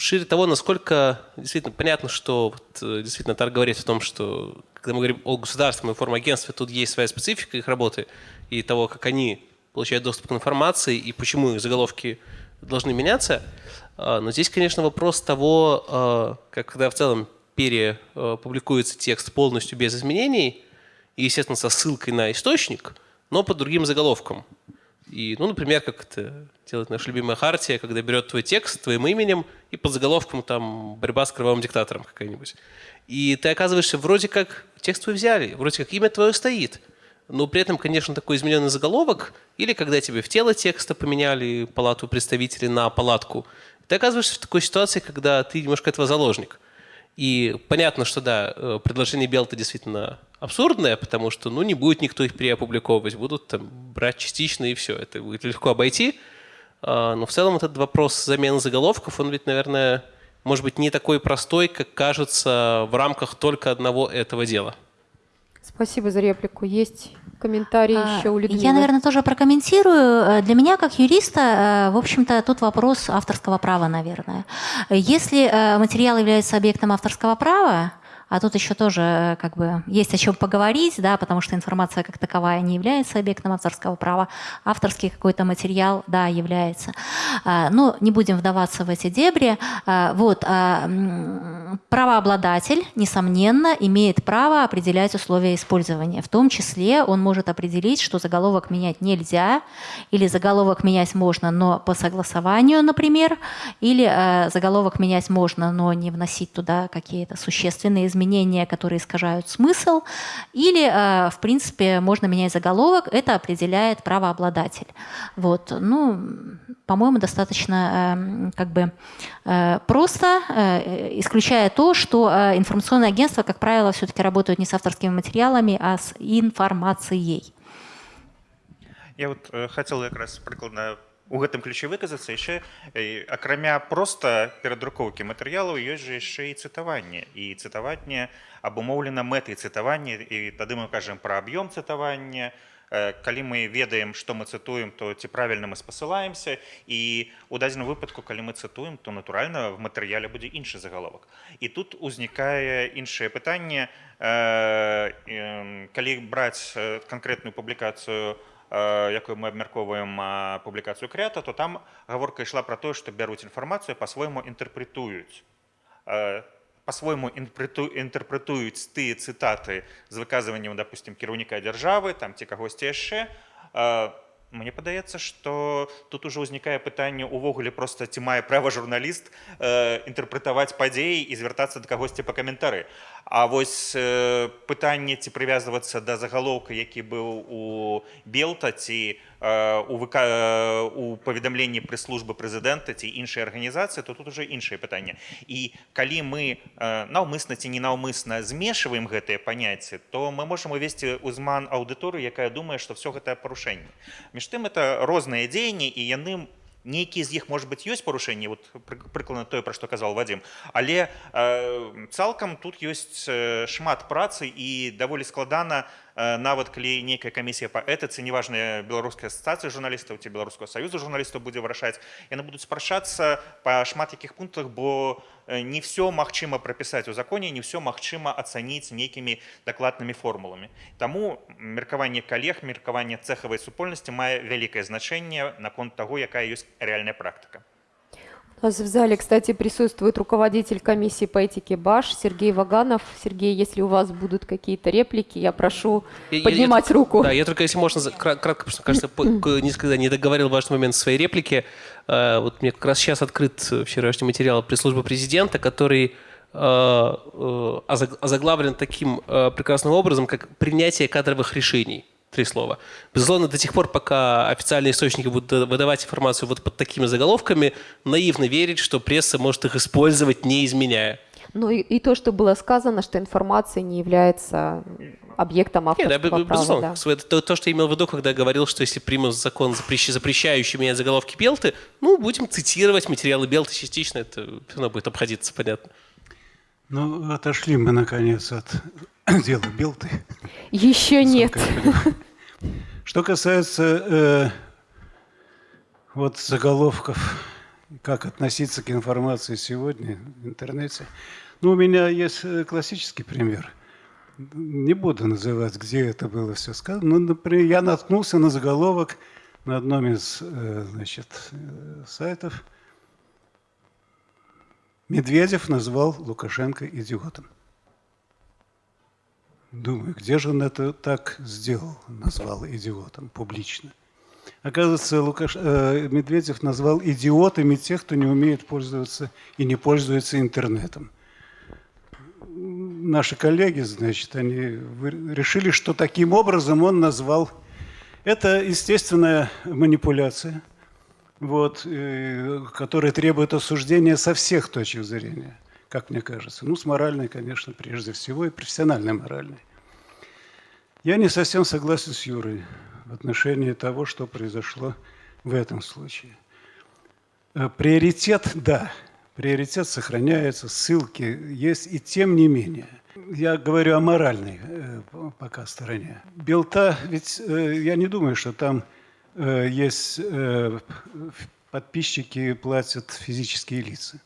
шире того, насколько действительно понятно, что вот, действительно Тар говорит о том, что когда мы говорим о государственном информагентстве, тут есть своя специфика их работы и того, как они получают доступ к информации и почему их заголовки должны меняться. Но здесь, конечно, вопрос того, как когда в целом перепубликуется текст полностью без изменений, и, естественно, со ссылкой на источник, но под другим заголовком. И, ну, например, как это делает наша любимая Хартия, когда берет твой текст твоим именем и под заголовком там «Борьба с кровавым диктатором» какая-нибудь. И ты оказываешься вроде как текст твой взяли, вроде как имя твое стоит, но при этом, конечно, такой измененный заголовок, или когда тебе в тело текста поменяли палату представителей на палатку, ты оказываешься в такой ситуации, когда ты немножко этого заложник. И понятно, что да, э, предложение Белта действительно абсурдное, потому что ну, не будет никто их переопубликовывать, будут там брать частично и все. Это будет легко обойти. А, но в целом этот вопрос замены заголовков, он ведь, наверное, может быть не такой простой, как кажется в рамках только одного этого дела. Спасибо за реплику. Есть комментарий а, еще у Людмилы? Я, наверное, тоже прокомментирую. Э, для меня, как юриста, э, в общем-то, тут вопрос авторского права, наверное. Если э, материал является объектом авторского права, а тут еще тоже э, как бы есть о чем поговорить, да, потому что информация как таковая не является объектом авторского права. Авторский какой-то материал, да, является. А, но не будем вдаваться в эти дебри. А, вот, а, правообладатель, несомненно, имеет право определять условия использования. В том числе он может определить, что заголовок менять нельзя, или заголовок менять можно, но по согласованию, например, или э, заголовок менять можно, но не вносить туда какие-то существенные изменения, которые искажают смысл, или, э, в принципе, можно менять заголовок, это определяет правообладатель. Вот. Ну, по-моему, достаточно эм, как бы э, просто, э, исключая то, что информационные агентства, как правило, все-таки работают не с авторскими материалами, а с информацией. Я вот хотел как раз прикладно у гэтым ключе выказацца. Яшчэ акрамя проста перадрукоўкі матэрыялаў ёсць жа яшчэ і цытаванне. І цытаванне абумоўлена мэтай цытавання і тады мы кажам пра аб'ём цытавання. Калі мы ведаем што мы цытуем то ці правільна мы спасылаемся. І у дадзеным выпадку калі мы цытуем то натуральна в матэрыяле будзе іншы загаловак. І тут узнікае іншае пытанне. Калі браць канкрэтную публікацыю у якую мы абмяркоўваем публікацыю крэата то там гаворка ішла пра тое што бяруць інфармацыю па-свойму інтэрпрэтуюць по-свойму інтэрпрэтуюць тыя цытаты з выказваннем допустим кіраўніка дзяржавы там ці кагосьці яшчэ мне падаецца что тут уже ўзнікае пытанне увогуле просто ці мае права журналіст э, інтэрпрэтаваць падзеі і звяртацца да кагосьці па каментары А вось э, пытанне ці прывязвацца да загалоўка які быў у белта ці э, у ВК, э, у паведамленні прэс-службы прэзідэнта ці іншай арганізацыі то тут уже іншае пытанне. І калі мы э, наўмысна ці ненаўмысна змешваем гэтыя паняцці то мы можам увесці ўзман аўдыторыю якая думае што все гэта парушэнне. Між тым это розныя дзеянні і яны нейкія з іх может быть ёсць парушэнні вот прыкладна тое пра што казаў вадзім але э, цалкам тут ёсць э, шмат працы і даволі складана Э, нават калі нейкая камісія па этыцы неважная беларуская асацыяцыя журналістаў ці беларускага саюза журналістаў будзе вырашаць яны будуць спрачацца па шмат якіх пунктах бо э, не все магчыма прапісаць у законе не все магчыма ацаніць нейкімі дакладнымі формуламі таму меркаванне калег меркаванне цэхавай супольнасці мае вялікае значэнне наконт таго якая ёсць рэальная практыка У нас в зале, кстати, присутствует руководитель комиссии по этике БАШ Сергей Ваганов. Сергей, если у вас будут какие-то реплики, я прошу я, поднимать я, руку. Да, я только, если можно, кратко, потому что, кажется, несколько не договорил важный момент своей реплики. Э, вот мне как раз сейчас открыт вчерашний материал пресс-службы президента, который э, э, озаглавлен таким прекрасным образом, как принятие кадровых решений три слова. Безусловно, до тех пор, пока официальные источники будут выдавать информацию вот под такими заголовками, наивно верить, что пресса может их использовать, не изменяя. Ну и, и то, что было сказано, что информация не является объектом авторского Нет, да, права. Да. То, то, что я имел в виду, когда я говорил, что если примут закон, запрещающий менять заголовки Белты, ну, будем цитировать материалы Белты частично, это все равно будет обходиться, понятно. Ну, отошли мы, наконец, от <coughs> дела Белты. Еще нет. Что касается э, вот заголовков, как относиться к информации сегодня в интернете, ну, у меня есть э, классический пример. Не буду называть, где это было все сказано. Ну, например, я наткнулся на заголовок на одном из э, значит, э, сайтов. Медведев назвал Лукашенко идиотом. Думаю, где же он это так сделал, назвал идиотом публично. Оказывается, Лукаш... э, Медведев назвал идиотами тех, кто не умеет пользоваться и не пользуется интернетом. Наши коллеги, значит, они решили, что таким образом он назвал. Это естественная манипуляция, вот, э, которая требует осуждения со всех точек зрения как мне кажется. Ну, с моральной, конечно, прежде всего, и профессиональной моральной. Я не совсем согласен с Юрой в отношении того, что произошло в этом случае. Э, приоритет, да, приоритет сохраняется, ссылки есть, и тем не менее. Я говорю о моральной э, пока стороне. Белта, ведь э, я не думаю, что там есть подписчики платят физические лица.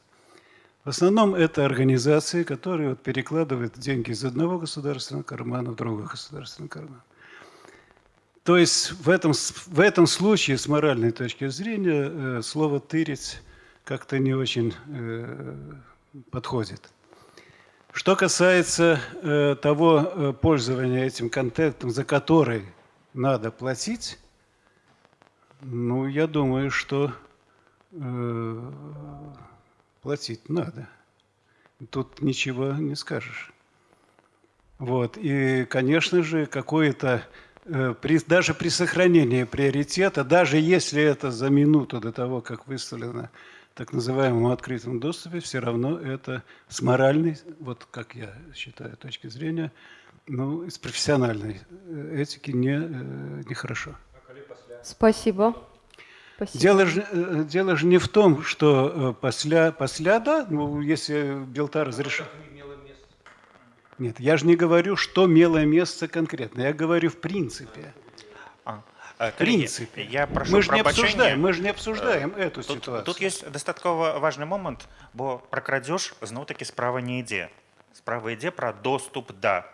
В основном это организации, которые вот перекладывают деньги из одного государственного кармана в другой государственный карман. То есть в этом, в этом случае, с моральной точки зрения, э, слово «тырить» как-то не очень э, подходит. Что касается э, того пользования этим контентом, за который надо платить, ну, я думаю, что платить надо. Тут ничего не скажешь. Вот. И, конечно же, какое-то э, при, даже при сохранении приоритета, даже если это за минуту до того, как выставлено так называемом открытом доступе, все равно это с моральной, вот как я считаю, точки зрения, ну, с профессиональной э, этики не, э, нехорошо. Спасибо. Спасибо. Дело же, э, дело же не в том, что после, после да, ну, если Белта разрешил. Нет, я же не говорю, что имело место конкретно. Я говорю в принципе. А, в принципе. Я прошу мы же не обсуждаем, мы же не обсуждаем э, эту тут, ситуацию. Тут есть дастаткова важный момент, бо про крадеж зноў-таки справа не ідзе. Справа ідзе про доступ да.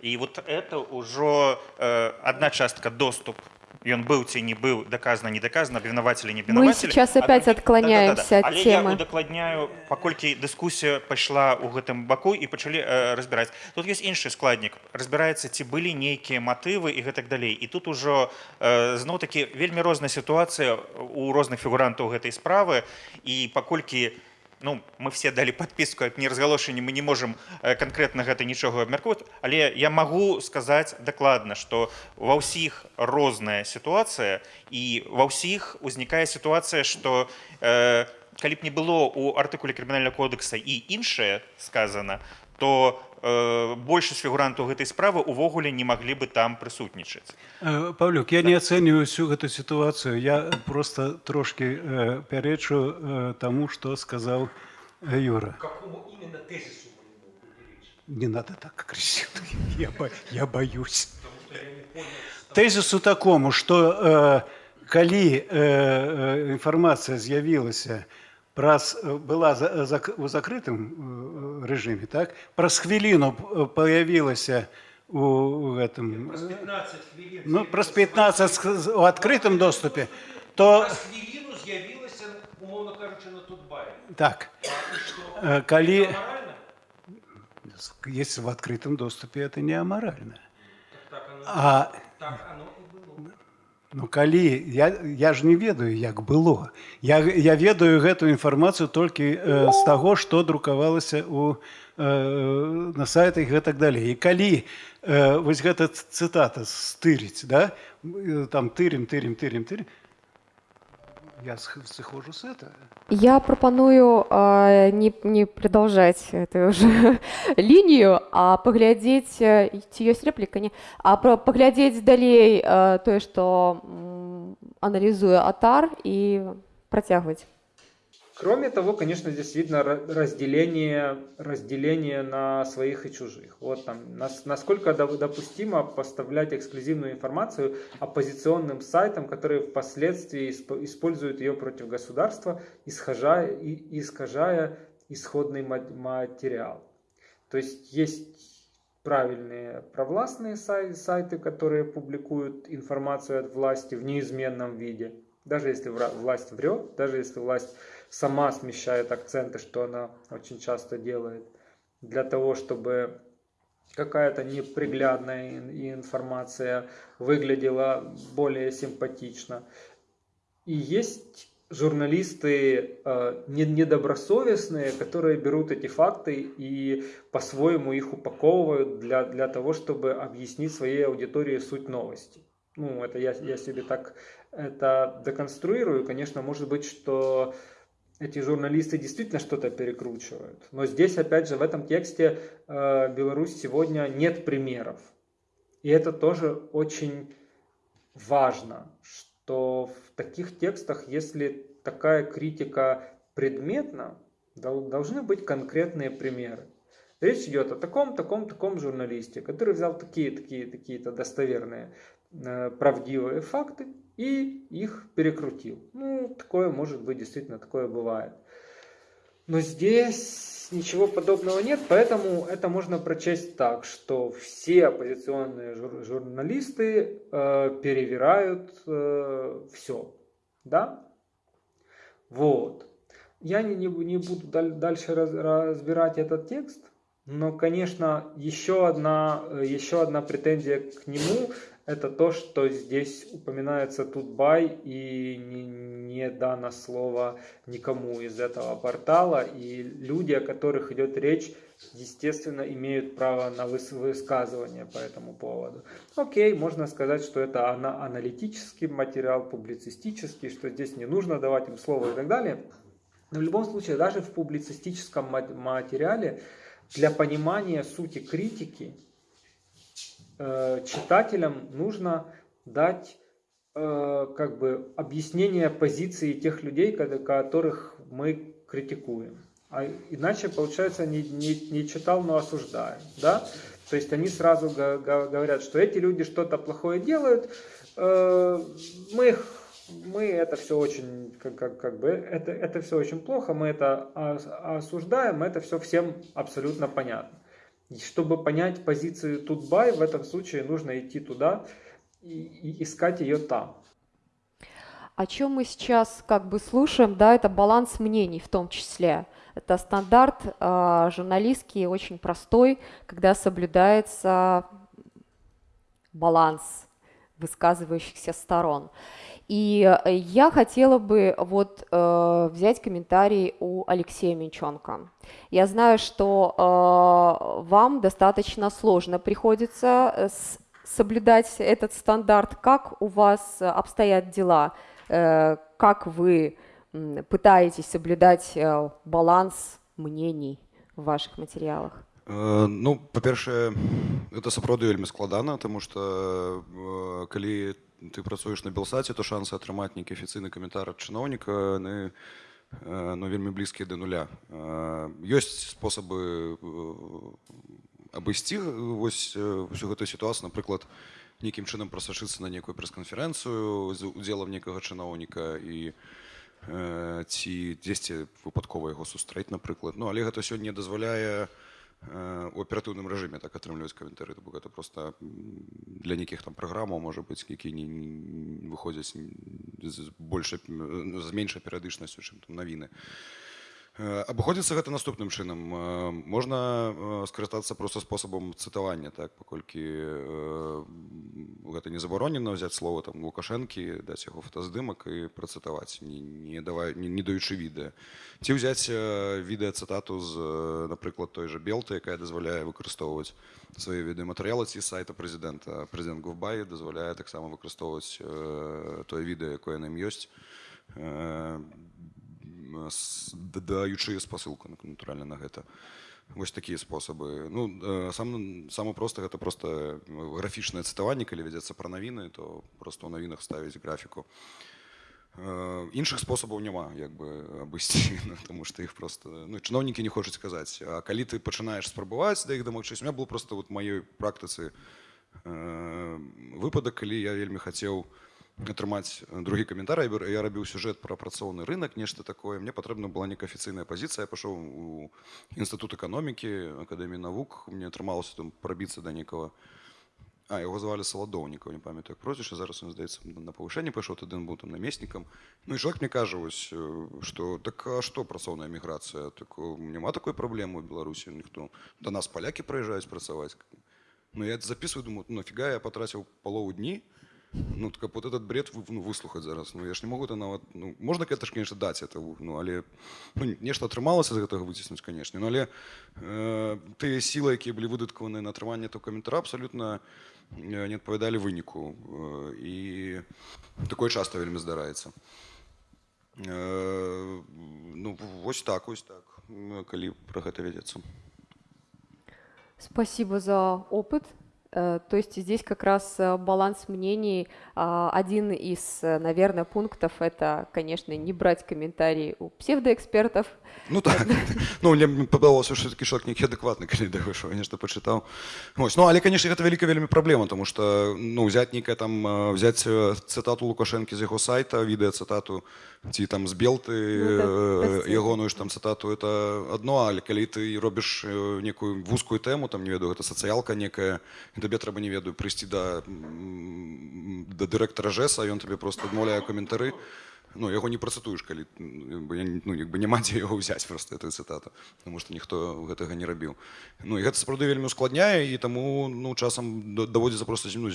И вот это уже э, одна частка доступ ён быў ці не быў доказано не доказано обвинаватели не обвинаватели мы сейчас опять отклоняемся да, да, да, да. Але темы. я удакладняю паколькі дыскусія пайшла ў гэтым баку і пачалі э, разбіраць тут есть іншы складнік разбіраецца ці былі нейкія матывы і гэтак далей. І тут ужо э, зноў такі вельмі розная сітуацыя у розных фігурантаў гэтай справы. І паколькі у ну, мы все далі подпіску як неразгалошанне мы не можем э, конкретно гэта нічога абмяркоўваць але я могу сказаць дакладна что ва ўсіх розная сітуацыя і ва ўсіх узнікае сітуацыя что э, калі б не было у артыкуле крымінального кодекса і іншае сказано то большасць фігурантаў гэтай справы увогуле не маглі бы там прысутнічаць э, Павлюк я не ацэньваю всю гэту сітуацыю я просто трошки э, пярэчу э, таму что сказаў э, Юра не надо так агрессивно <laughs> я, бо, я боюсь тезису такому что э, калі э, э, інфармацыя з'явілася праз была за, за, у закрытым режиме так праз хвіліну появілася у гэтым ну праз 15 у адкрытым доступе то так калі если в открытом доступе это не аморально а Ну калі я, я ж не ведаю як было я, я ведаю гэтую інфармацыю толькі э, з таго што друкавалася у э, на сайтах гэтак далей і калі э, вось гэта цытата стырыць да там тырем тырем тырем тырем я сыхожу с этого. Я пропоную э, не, не продолжать эту уже <laughs> линию, а поглядеть, ці ёсць реплика, не? а поглядеть далей э, тое, што аналізуе атар і працягваць. Кроме того, конечно, здесь видно разделение, разделение на своих и чужих. Вот там, насколько допустимо поставлять эксклюзивную информацию оппозиционным сайтам, которые впоследствии используют ее против государства, искажая, искажая исходный материал. То есть есть правильные провластные сайты, которые публикуют информацию от власти в неизменном виде, даже если власть врет, даже если власть сама смещает акценты, что она очень часто делает, для того, чтобы какая-то неприглядная информация выглядела более симпатично. И есть журналисты э, недобросовестные, которые берут эти факты и по-своему их упаковывают для, для того, чтобы объяснить своей аудитории суть новости. Ну, это я, я себе так это деконструирую. Конечно, может быть, что эти журналисты действительно что-то перекручивают. Но здесь, опять же, в этом тексте э, Беларусь сегодня нет примеров. И это тоже очень важно, что в таких текстах, если такая критика предметна, должны быть конкретные примеры. Речь идет о таком, таком, таком журналисте, который взял такие, такие, такие-то достоверные, э, правдивые факты и их перекрутил. Ну, такое может быть, действительно, такое бывает. Но здесь ничего подобного нет, поэтому это можно прочесть так, что все оппозиционные жур журналисты э, перевирают э, все. Да? Вот. Я не, не, буду дальше раз, разбирать этот текст, но, конечно, еще одна, еще одна претензия к нему это то, что здесь упоминается Тутбай и не, не дано слово никому из этого портала. И люди, о которых идет речь, естественно, имеют право на высказывание по этому поводу. Окей, можно сказать, что это аналитический материал, публицистический, что здесь не нужно давать им слово и так далее. Но в любом случае, даже в публицистическом материале для понимания сути критики Э, читателям нужно дать э, как бы объяснение позиции тех людей, которых мы критикуем. А иначе, получается, не, не, не читал, но осуждаю. Да? То есть они сразу говорят, что эти люди что-то плохое делают, э, мы их мы это все очень, как, как, как бы, это, это все очень плохо, мы это осуждаем, это все всем абсолютно понятно. Чтобы понять позицию Тутбай, в этом случае нужно идти туда, и, и искать ее там. О чем мы сейчас как бы слушаем, да, это баланс мнений в том числе. Это стандарт э, журналистский, очень простой, когда соблюдается баланс высказывающихся сторон. И я хотела бы вот э, взять комментарий у Алексея Минченко. Я знаю, что э, вам достаточно сложно приходится э, с, соблюдать этот стандарт. Как у вас обстоят дела? Э, как вы м, пытаетесь соблюдать э, баланс мнений в ваших материалах? Э, Ну, па-першае, это сапраўды вельмі складана, таму што э, калі ты працуеш на белсаце, то шансы атрымаць нейкі афіцыйны каментар ад чыноўніка яны э, ну, вельмі блізкія да нуля. Ёсць спосабы э, абысці вось э, всю гэтую сітуацыю, напрыклад, нейкім чынам прасачыцца на нейкую прэс-канферэнцыю з удзелам некага чыноўніка і ці дзесьці выпадкова яго сустрэць, напрыклад. Ну, але гэта сёння дазваляе э, у аператыўным рэжыме так атрымліваць каментары бо гэта просто м, для нейкіх там праграмаў можа быць які не, не выходзяць з больш з меншай перыядычнасцю чым там навіны Э, Абыходзіцца гэта наступным чынам. Э, можна э, скарыстацца просто спосабам цытавання так паколькі э, гэта не забаронена ўзяць слова там лукашэнкі даць яго фотаздымак і працытаваць не, не давай не, не даючы відэа. Ці ўзяць э, відэа цытату з э, напрыклад той жа белты якая дазваляе выкарыстоўваць свае відэаматэрыялы ці сайта прэзідэнта. Прэзідэнт гуфбай дазваляе таксама выкарыстоўваць э, тое відэа якое на ім ёсць. Э, даючы спасылку натуральна на гэта. Вось такія спосабы. Ну э, сам самы проста гэта просто графічнае цытаванне калі вядзецца пра навіны то просто ў навінах ставіць графіку. Э, іншых спосабаў няма як бы абысці <laughs> ну, тому что іх просто ну чыноўнікі не хочуць казаць. А калі ты пачынаеш спрабаваць да іх дамагчыся у меня был просто вот маёй практыцы э, выпадак калі я вельмі хацеў атрымаць другі каментар я бер- я рабіў сюжэт пра працоўны рынок нешта такое мне патрэбна была нейкая афіцыйная пазіцыя я пашоў у інстытут эканомікі акадэміі навук мне атрымалася там прабіцца да некага а яго звалі саладоўнікаў не памятаю як прозвішча зараз ён здаецца на павышэнне пайшоў тады ён быў там намеснікам ну і чалавек мне кажа вось э, што так а што працоўная міграцыя так э, няма такой праблемы ў беларусі ніхто да нас палякі прыязджаюць працаваць ну я это записываю думаю ну нафіга я патраціў палову дні ну так каб вот этот бред вы- ну, выслухаць зараз ну я ж не могу это нават ну можна гэта ж конечно даць это ну але ну, нешта атрымалася з гэтага выціснуць канешне ну але э, тыя сілы якія былі выдаткаваны на атрыманне то каментара абсалютна э, не адпавядалі выніку э, і такое часто вельмі здараецца э, ну вось так вось так м, калі пра гэта вядзецца Спасибо за опыт. Э, То есть здесь как раз э, баланс мнений. А, Один из, э, наверное, пунктов – это, конечно, не брать комментарии у псевдоэкспертов. Ну так <laughs> <laughs> ну мне падалося що такі чалавек нейкі адэкватны калі <laughs> да выйшаў я нешта пачытаў Вось ну але канешне гэта вялікая вельмі праблема тому что ну взять нейкая там э, взять э, цытату лукашэнкі з яго сайта відэа цытату ці там з белты Ну, так, э, прасцей. ягоную ж там цытату это адно але калі ты робіш э, некую вузкую тэму там не ведаю гэта сацыялка некая і табе трэба не ведаю прыйсці да да дырэктара жэса ён табе просто адмаўляе каментары ну яго не працытуеш калі ну як бы няма дзе яго ўзяць просто эту цытату потому что ніхто гэтага не рабіў ну і гэта сапраўды вельмі ускладняе і таму ну часам да- даводзіцца просто ну,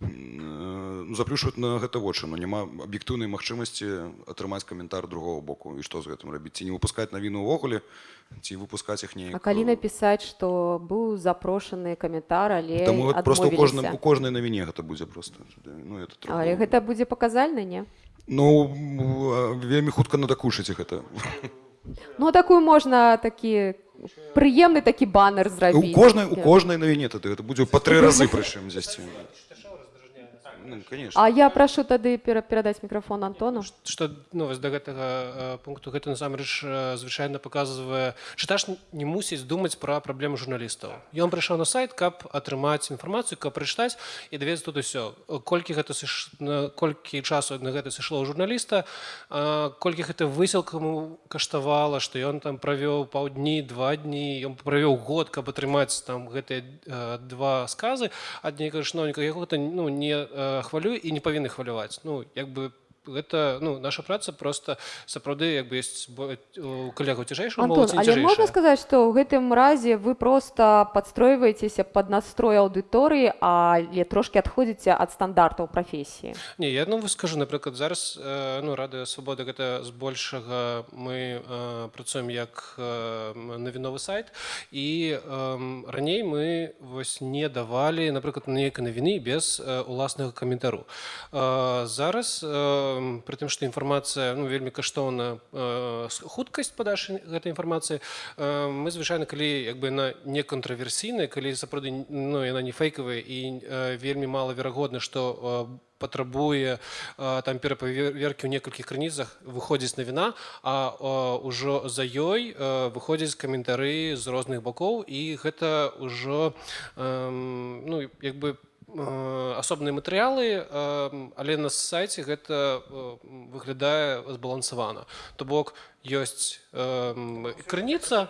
э, заплюшваць на гэта вочы ну няма аб'ектыўнай магчымасці атрымаць каментар другого боку. І што з гэтым рабіць? Ці не выпускаць навіну ўвогуле ці выпускаць іх неяк А калі написать, что был запрошены комментар, але Таму гэта просто у кожным у кожнай навіне гэта будзе просто. Ну это троху- Але гэта будзе паказальна, не? ну вельмі хутка надакушыць гэта. Ну, такую можна такі прыемны такі банер у зрабіць. кожнай у кожнай навіне тады гэта будзе па тры разы прычым дзесьці Ну, конечно. А я прашу тады пера- перадаць мікрафон Антону. што ну, вось да гэтага э, пункту гэта насамрэч э, звычайна паказвае чытач не мусіць думаць пра праблему журналістаў ён прыйшоў на сайт каб атрымаць інфармацыю каб прачытаць і даведаць тут усё колькі гэта сыш... на колькі часу на гэта сышло ў журналіста а, колькі гэта высілкаму каштавала што ён там правёў паўдні два дні ён правёў год каб атрымаць там гэтыя э, два сказы ад нейкага чыноўніка яго гэта ну не хвалюе і не павінны хваляваць ну як бы гэта ну наша праца просто сапраўды як бы ёсць у калегаў цяжэйшую але можна сказаць, што ў гэтым разе вы проста падстройваецеся пад настрой аўдыторыі, але трошкі адходзіце ад стандартаў прафесіі. Не я ну скажу напрыклад зараз э, ну радыё свабода гэта збольшага мы э, працуем як э, навіновы сайт. І э, раней мы вось не давалі напрыклад нейкай навіны без э, уласнага каментару. Э, зараз э, пры тым што інфармацыя ну вельмі каштоўна э, хуткасць падачы гэтай інфармацыі э, мы звычайна калі як бы на неконтраверсійнай калі сапраўды ну яна не фейкавая і э, вельмі малаверагодна што патрабуе там перапаверкі ў некалькіх крыніцах выходзіць навіна а ўжо за ёй выходзяць каментары з розных бакоў і гэта ўжо ну як бы э, асобныя матэрыялы э, але на сайце гэта э, выглядае збалансавана. То бок ёсць э, крыніца.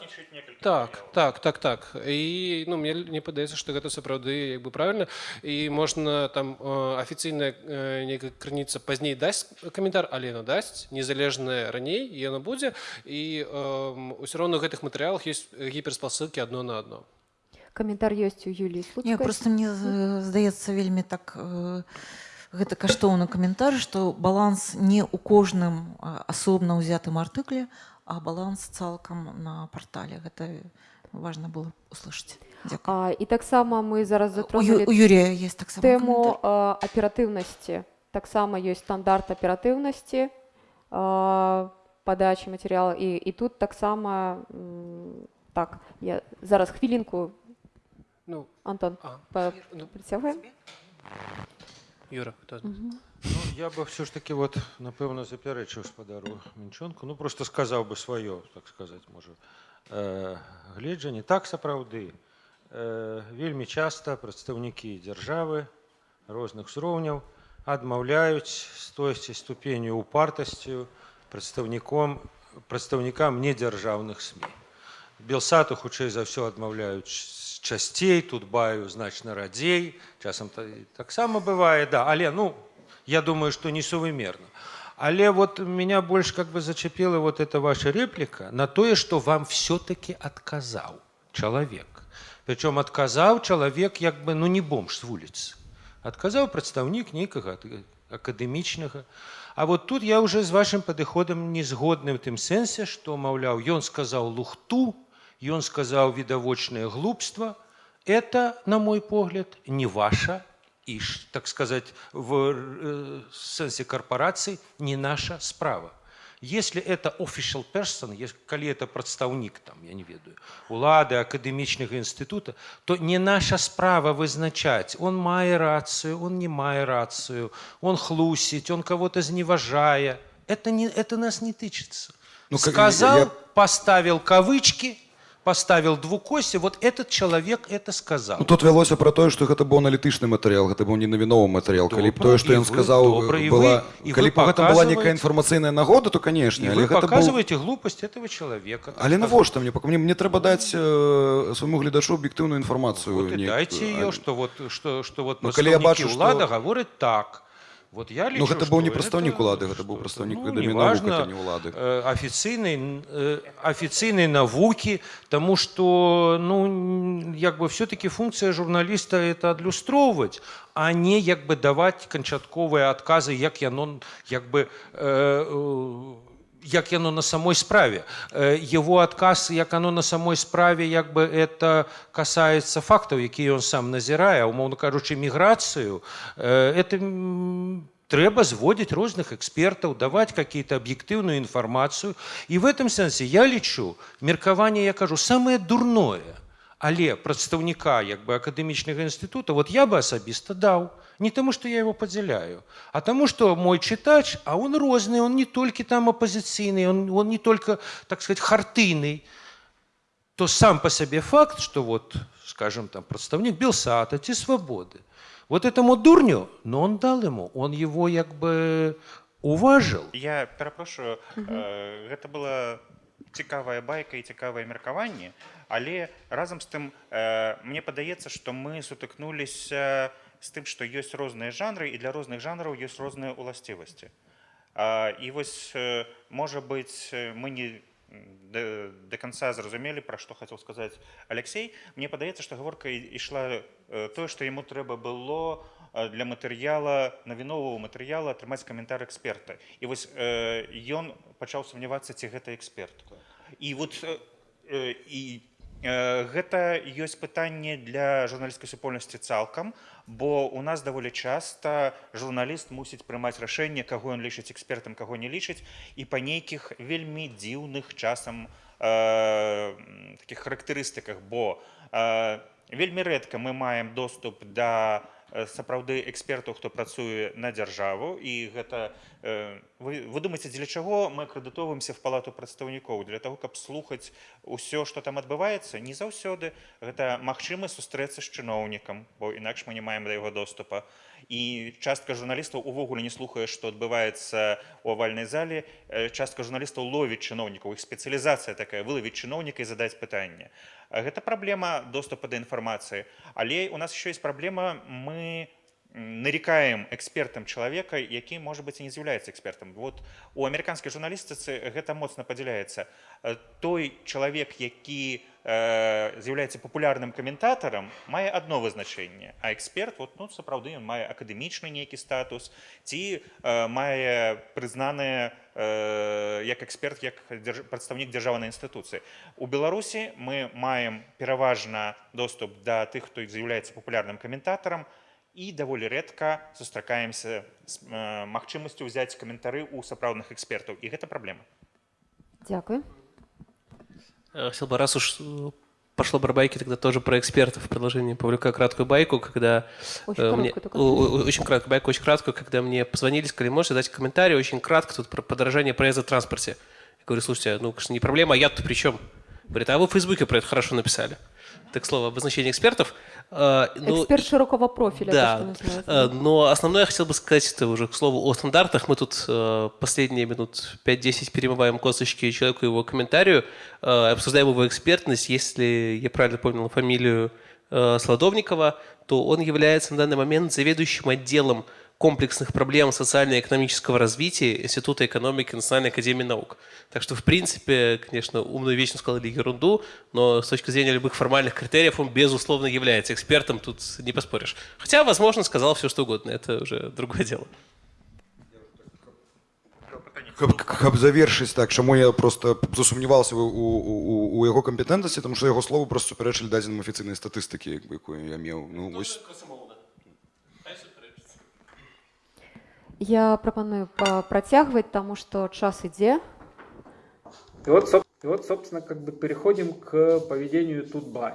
Так так так так. І ну мне не падаецца што гэта сапраўды як бы правильно і можна там э, афіцыйная э, нейкая крыніца пазней дасць каментар але яна дасць незалежная раней яна будзе. І ўсё роўна гэтых матэрыялах ёсць гіперспасылкі адно на адно Каментар ёсць у Юліі Не, просто мне здаецца вельмі так э, гэта каштоўны каментар што баланс не ў кожным асобна ўзятым артыкле а баланс цалкам на партале. Гэта важна было услышаць. Дзякуй. А, і таксама мы зараз у, затронули у Юрія есть таксама тэму э, аператыўнасці. Таксама ёсць стандарт аператыўнасці э, падачы матэрыяла і, і тут таксама так я зараз хвілінку ну Антон а, па- ну, прыцягваем. Юра хто Мгм. Ну, я бы все ж таки вот, напевно, заперечив спадару Мінчонку, ну просто сказав би своє, так сказати, може, е, гледжання. Так, сапраўды, е, вельмі часто представники держави різних узроўняў адмаўляюць з тойсці ступеню упартасцю представником, представникам недзяржаўных СМІ. Белсату хутчэй за ўсё адмаўляюць ч- часцей, тут баю значна радзей, часам та- таксама бывае, да, але ну я думаю, что несувымерно. Але вот меня больше как бы зачепила вот эта ваша реплика на то, что вам все-таки отказал человек. Причем отказал человек как бы, ну не бомж с улицы. Отказал представник некого ак- академичного. А вот тут я уже с вашим подыходом не згодны в тем сенсе, что, мовляв, он сказал лухту, он сказал видовочное глупство. Это, на мой погляд, не ваша и, ш- так сказать, в э, сенсе корпорации не наша справа. Если это official person, коли это представник, там, я не ведаю, улады, академичного института, то не наша справа вызначать, он мае рацию, он не мае рацию, он хлусить, он кого-то зневажая. Это, не, это нас не тычется. Ну, Сказал, я- поставил кавычки, поставил двукоси, вот этот человек это сказал. Ну, тут вялося пра тое што гэта быў аналітычны матэрыял гэта быў не навіновы матэрыял калі б Добра, тое што і ён вы- сказаў добра, і была вы- і калі вы б гэта была некая паказваеце- інфармацыйная нагода то канешне И але вы гэта быў... показываете глупость этого человека. так але сказать. навошта мне пак- мне мне трэба даць э, свайму гледачу аб'ектыўную інфармацыю Вот и нейкую. дайте ее, А- что вот, что, что вот Ну, коли я представники бачу, улада что- говорят так. Вот я лечу, Ну гэта что быў не прадстаўнік это- улады гэта что быў это, прадстаўнік ну, дамінову неважно, гэта не улады э, официальной, э, официальной навуки, тому что, ну, н- як бы все-таки функция журналиста это адлюстроўваць, а не як бы давать канчатковыя адказы, як яно, як бы, э, э, як яно на самой справе. Э, Его адказ, як оно на самой справе, як бы это касаецца фактаў, якія ён сам назірае, умоўно кажучы, міграцыю, э, это м, трэба зводить розных экспертаў, давать какие-то объективную информацию. И в этом сенсе я лечу, меркаванне, я кажу, самое дурное, Але прадстаўніка як бы акадэмічнага інстытута вот я бы асабіста даў не таму што я его падзяляю а таму што мой чытач а он розны он не толькі там апазіцыйны он, он не только так сказать хартыйны то сам по сабе факт что вот скажем там прадстаўнік белсата ці свабоды вот этому дурню но он дал ему он его як бы уважил я перапрошую э, гэта была цікавая байка і цікавае меркаванне Але разам з тым мне падаецца што мы сутыкнуліся з тым што ёсць розныя жанры і для розных жанраў ёсць розныя ўласцівасці. І вось можа быць мы не до, до конца зразумелі пра што хацеў сказаць Алексей. Мне падаецца што гаворка ішла тое што яму трэба было для матэрыяла навінового матэрыяла атрымаць каментар эксперта. І вось ён пачаў сумнявацца ці гэта эксперт. І вот і гэта ёсць пытанне для журналісцкай супольнасці цалкам бо у нас даволі часта журналіст мусіць прымаць рашэнне каго ён лічыць экспертам каго не лічыць і па нейкіх вельмі дзіўных часам э, таких характарыстыках бо э, вельмі рэдка мы маем доступ да сапраўды экспертаў хто працуе на дзяржаву і гэта вы, вы думаеце дзеля чаго мы акрэдытоўваемся в палату прадстаўнікоў для того каб слухаць усё што там адбываецца не заўсёды гэта магчыма сустрэцца з чыноўнікам бо інакш мы не маем да яго доступа І частка журналістаў увогуле не слухае што адбываецца у авальнай зале. Частка журналістаў ловіць чыноўнікаў іх спецыялізацыя такая вылавіць чыноўніка і задаць пытанне. Гэта праблема доступа да інфармацыі. Але у нас еще есть праблема мы нарекаем экспертам человека які может быть и не з'яўляецца экспертам. Вот у амерыканскай журналістыцы гэта моцна падзяляецца. Той чалавек які э, з'яўляецца папулярным каментатарам мае одно вызначэнне а эксперт вот ну сапраўды ён мае акадэмічны нейкі статус. Ці э, мае прызнаныя э, як эксперт як дзярж... прадстаўнік дзяржаўнай інстытуцыі у беларусі мы маем пераважна доступ да тых хто з'яўляецца папулярным каментатарам і даволі рэдка сустракаемся з э, магчымасцю ўзяць каментары ў сапраўдных экспертаў і гэта праблема Дякую. Хотел бы, раз уж пошло про байки, тогда тоже про экспертов в продолжении повлекаю краткую байку, когда... Очень э, мне, только. Очень краткую байку, очень краткую, когда мне позвонили, сказали, можете дать комментарий, очень кратко, тут про подорожание проезда в транспорте. Я говорю, слушайте, ну, конечно, не проблема, а я-то при чем? Говорит, а вы в Фейсбуке про это хорошо написали. Так слово обозначение экспертов. А, ну, Эксперт широкого профиля. Да, то, а, но основное я хотел бы сказать, это уже к слову о стандартах. Мы тут а, последние минут 5-10 перемываем косточки человеку его комментарию, обсуждаем его экспертность. Если я правильно понял фамилию Сладовникова, то он является на данный момент заведующим отделом комплексных проблем социально-экономического развития Института экономики Национальной академии наук. Так что, в принципе, конечно, умную вещь сказали ерунду, но с точки зрения любых формальных критериев он, безусловно, является экспертом, тут не поспоришь. Хотя, возможно, сказал все, что угодно, это уже другое <laughs> дело. Каб, каб завершыць так чаму я просто засумняваўся у, у, у, у яго кампетэнтнасці тому што яго слову просто супярэчылі дадзеным афіцыйнай статыстыкі якую я меў ну, вось... Я прапаную працягваць таму што час ідзе и вот, и вот собственно как бы переходим к поведению Тутбай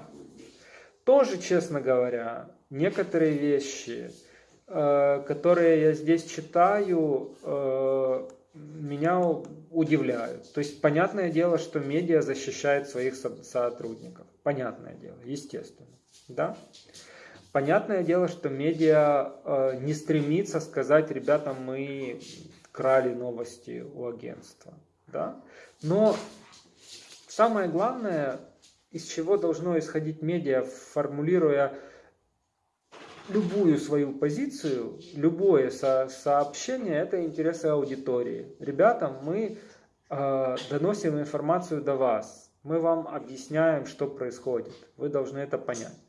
тоже честно говоря некоторые вещи э, которые я здесь читаю э, меня удивляют. То есть понятное дело что медиа защищает своих сотрудников. Понятное дело естественно. Да Понятное дело, что медиа э, не стремится сказать, ребята, мы крали новости у агентства. Да? Но самое главное, из чего должно исходить медиа, формулируя любую свою позицию, любое со сообщение, это интересы аудитории. Ребята, мы э, доносим информацию до вас, мы вам объясняем, что происходит. Вы должны это понять.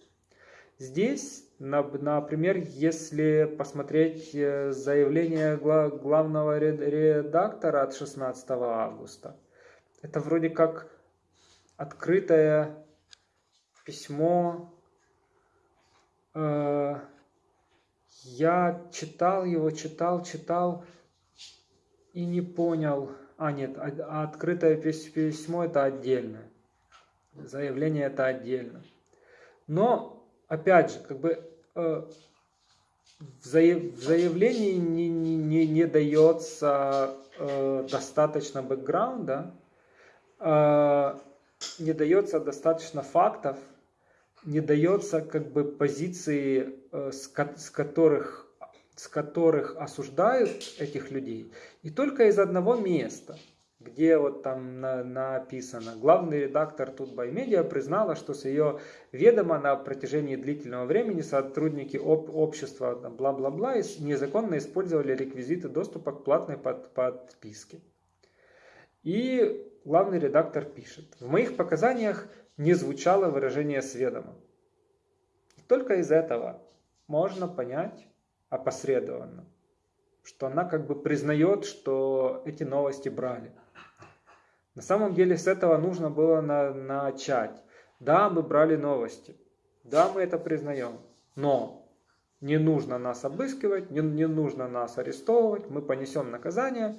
Здесь, например, если посмотреть э, заявление главного редактора от 16 августа, это вроде как открытое письмо. Э, я читал его, читал, читал и не понял. А, нет, а открытое письмо это отдельно. Заявление это отдельно. Но, опять же, как бы э, в, заяв, в заявлении не, не, не, не дается э, достаточно бэкграунда, э, не дается достаточно фактов, не дается как бы позиции, э, с, с которых с которых осуждают этих людей, и только из одного места – где вот там на, написано, главный редактор Тутбай Медиа признала, что с ее ведома на протяжении длительного времени сотрудники об, общества бла-бла-бла незаконно использовали реквизиты доступа к платной под, подписке. И главный редактор пишет, в моих показаниях не звучало выражение сведома. Только из этого можно понять опосредованно, что она как бы признает, что эти новости брали. На самом деле с этого нужно было на, начать. Да, мы брали новости. Да, мы это признаем. Но не нужно нас обыскивать, не, не нужно нас арестовывать. Мы понесем наказание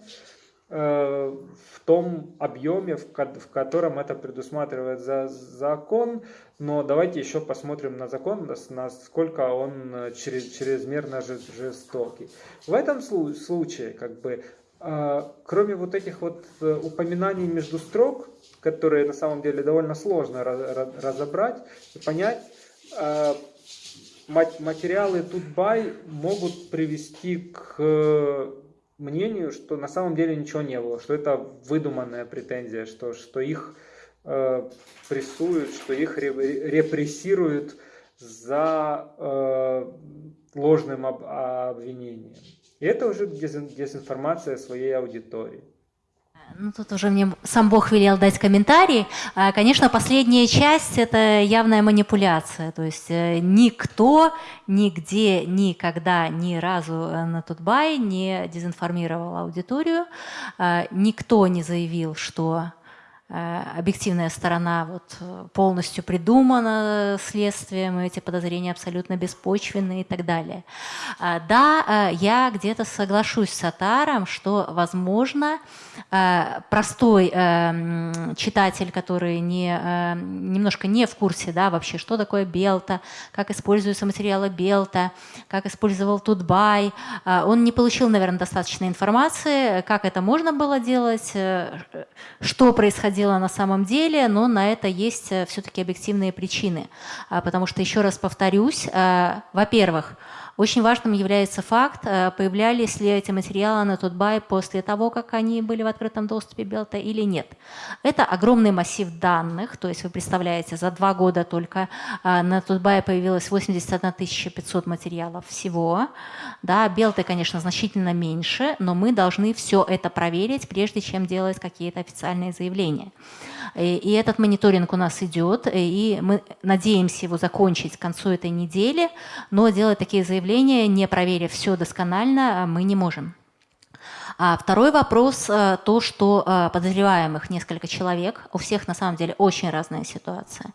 э, в том объеме, в, в котором это предусматривает за, закон. Но давайте еще посмотрим на закон, насколько он через, чрезмерно жестокий. В этом случае, как бы, кроме вот этих вот э, упоминаний между строк, которые на самом деле довольно сложно разобрать и понять, а, материалы Тутбай могут привести к э, мнению, что на самом деле ничего не было, что это выдуманная претензия, что, что их э, прессуют, что их репрессируют за ложным об, обвинением. И это уже дезинформация своей аудитории. Ну, тут уже мне сам Бог велел дать комментарий. А, конечно, последняя часть – это явная манипуляция. То есть э, никто, нигде, никогда, ни разу на Тутбай не дезинформировал аудиторию. Никто не заявил, что Э, объективная сторона вот полностью придумана следствием, эти подозрения абсолютно беспочвенные и так далее. А, да, э, я где-то соглашусь с Атаром, что, возможно, э, простой читатель, который не, немножко не в курсе да, вообще, что такое Белта, как используются материалы Белта, как использовал Тутбай, он не получил, наверное, достаточной информации, как это можно было делать, что происходило происходило на самом деле, но на это есть э, все-таки объективные причины. А, потому что, еще раз повторюсь, э, во-первых, очень важным является факт, э, появлялись ли эти материалы на Тутбай после того, как они были в открытом доступе Белта или нет. Это огромный массив данных, то есть вы представляете, за два года только э, на Тутбай появилось 81 500 материалов всего. Да, Белты, конечно, значительно меньше, но мы должны все это проверить, прежде чем делать какие-то официальные заявления. И этот мониторинг у нас идет, и мы надеемся его закончить к концу этой недели, но делать такие заявления, не проверив все досконально, мы не можем. А второй вопрос, э, то, что э, подозреваемых несколько человек, у всех на самом деле очень разная ситуация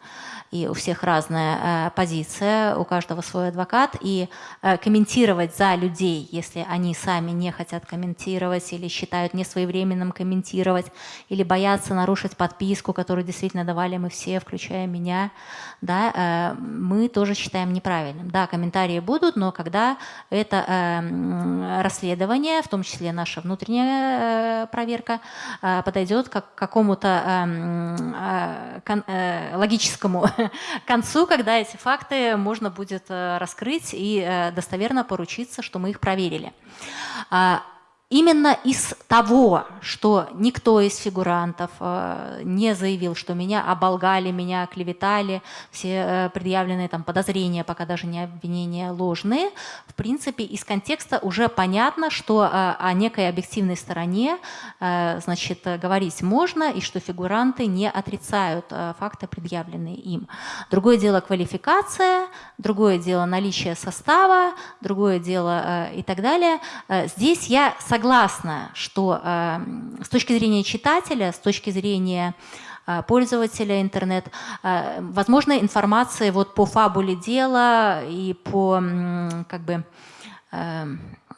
и у всех разная э, позиция, у каждого свой адвокат, и э, комментировать за людей, если они сами не хотят комментировать или считают несвоевременным комментировать, или боятся нарушить подписку, которую действительно давали мы все, включая меня, да, э, мы тоже считаем неправильным. Да, комментарии будут, но когда это расследование, в том числе наша внутренняя проверка, подойдет как к какому-то э, э, логическому <laughs> <laughs> концу, когда эти факты можно будет э, раскрыть и э, достоверно поручиться, что мы их проверили. Именно из того, что никто из фигурантов э, не заявил, что меня оболгали, меня клеветали, все э, предъявленные там подозрения, пока даже не обвинения ложные, в принципе, из контекста уже понятно, что э, о некой объективной стороне значит, говорить можно, и что фигуранты не отрицают факты, предъявленные им. Другое дело квалификация, другое дело наличие состава, другое дело и так далее. Здесь я согласна согласна, что э, с точки зрения читателя, с точки зрения э, пользователя интернет, э, возможно, информация вот по фабуле дела и по как бы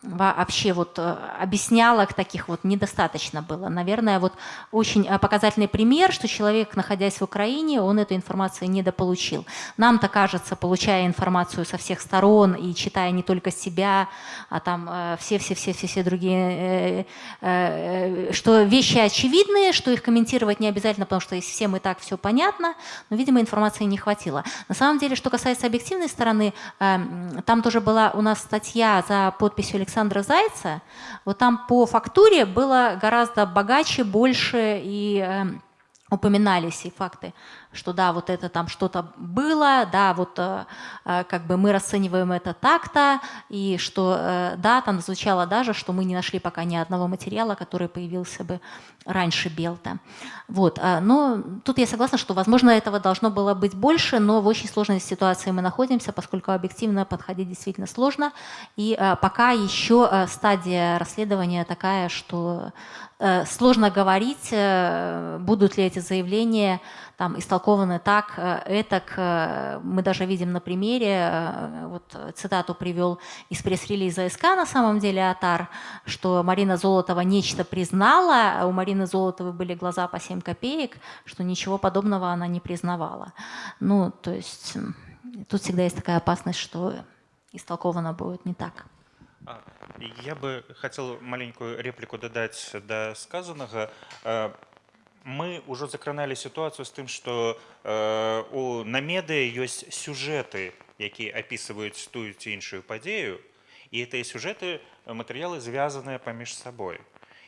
вообще вот э, объяснялок таких вот недостаточно было. Наверное, вот очень э, показательный пример, что человек, находясь в Украине, он эту информацию недополучил. Нам-то кажется, получая информацию со всех сторон и читая не только себя, а там все-все-все-все другие, что вещи очевидные, что их комментировать не обязательно, потому что всем и так все понятно, но, видимо, информации не хватило. На самом деле, что касается объективной стороны, там тоже была у нас статья за подписью Александра Зайца. Вот там по фактуре было гораздо богаче, больше и эм, упоминались и факты что да, вот это там что-то было, да, вот э, э, как бы мы расцениваем это так-то, и что э, да, там звучало даже, что мы не нашли пока ни одного материала, который появился бы раньше Белта. Вот. Но тут я согласна, что, возможно, этого должно было быть больше, но в очень сложной ситуации мы находимся, поскольку объективно подходить действительно сложно, и пока еще стадия расследования такая, что сложно говорить, будут ли эти заявления там истолкованы так, этак. Мы даже видим на примере, вот цитату привел из пресс-релиза СК на самом деле Атар, что Марина Золотова нечто признала, а у Марины Золотовой были глаза по 7 копеек, что ничего подобного она не признавала. Ну, то есть тут всегда есть такая опасность, что истолковано будет не так. Я бы хотел маленькую реплику дадаць да сказанага мы ўжо закраналі сітуацыю з тым што э, у на медыа ёсць сюжэты якія апісваюць тую ці іншую падзею і гэтыя сюжэты матэрыялы звязаныя паміж сабой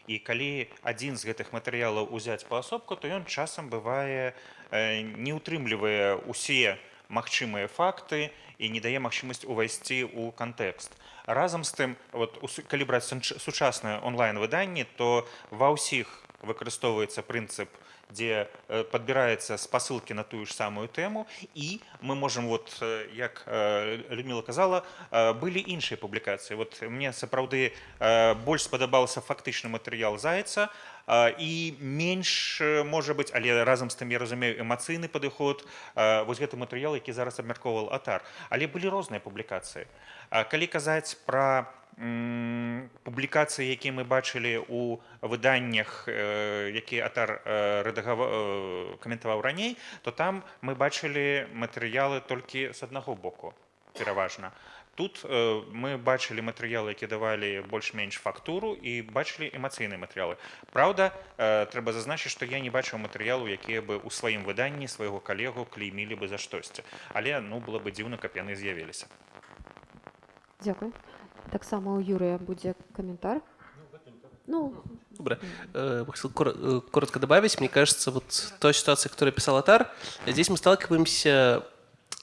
і калі адзін з гэтых матэрыялаў узяць паасобку то ён часам бывае э, не ўтрымлівае усе магчымыя факты і не дае магчымасць увайсці ў кантэкст разам з тым вот калі браць сучаснае онлайн выданне то ва ўсіх выкарыстоўваецца прынцып дзе э, падбіраецца спасылкі на тую ж самую тэму і мы можам вот э, як э, людмила казала былі іншыя публікацыі вот мне сапраўды больш спадабаўся фактычны матэрыял зайца і менш можа быць але разам з тым я разумею эмацыйны падыход вось гэты матэрыял які зараз абмяркоўвал атар але былі розныя публікацыі калі казаць пра публікацыі якія мы бачылі у выданнях якія атар каментаваў раней то там мы бачылі матэрыялы толькі з аднаго боку пераважна тут мы бачылі матэрыялы які давалі больш-менш фактуру і бачылі эмацыйныя матэрыялы Праўда трэба зазначыць што я не бачыў матэрыялу якія бы ў сваім выданні свайго калегу клеймілі бы за штосьці але ну было бы дзіўна каб яны з'явіліся Дякую таксама у юрыя будзе каментар ну, Добро. Э, хотел э, коротко добавить. Мне кажется, вот той ситуация, которую писал Атар, здесь мы сталкиваемся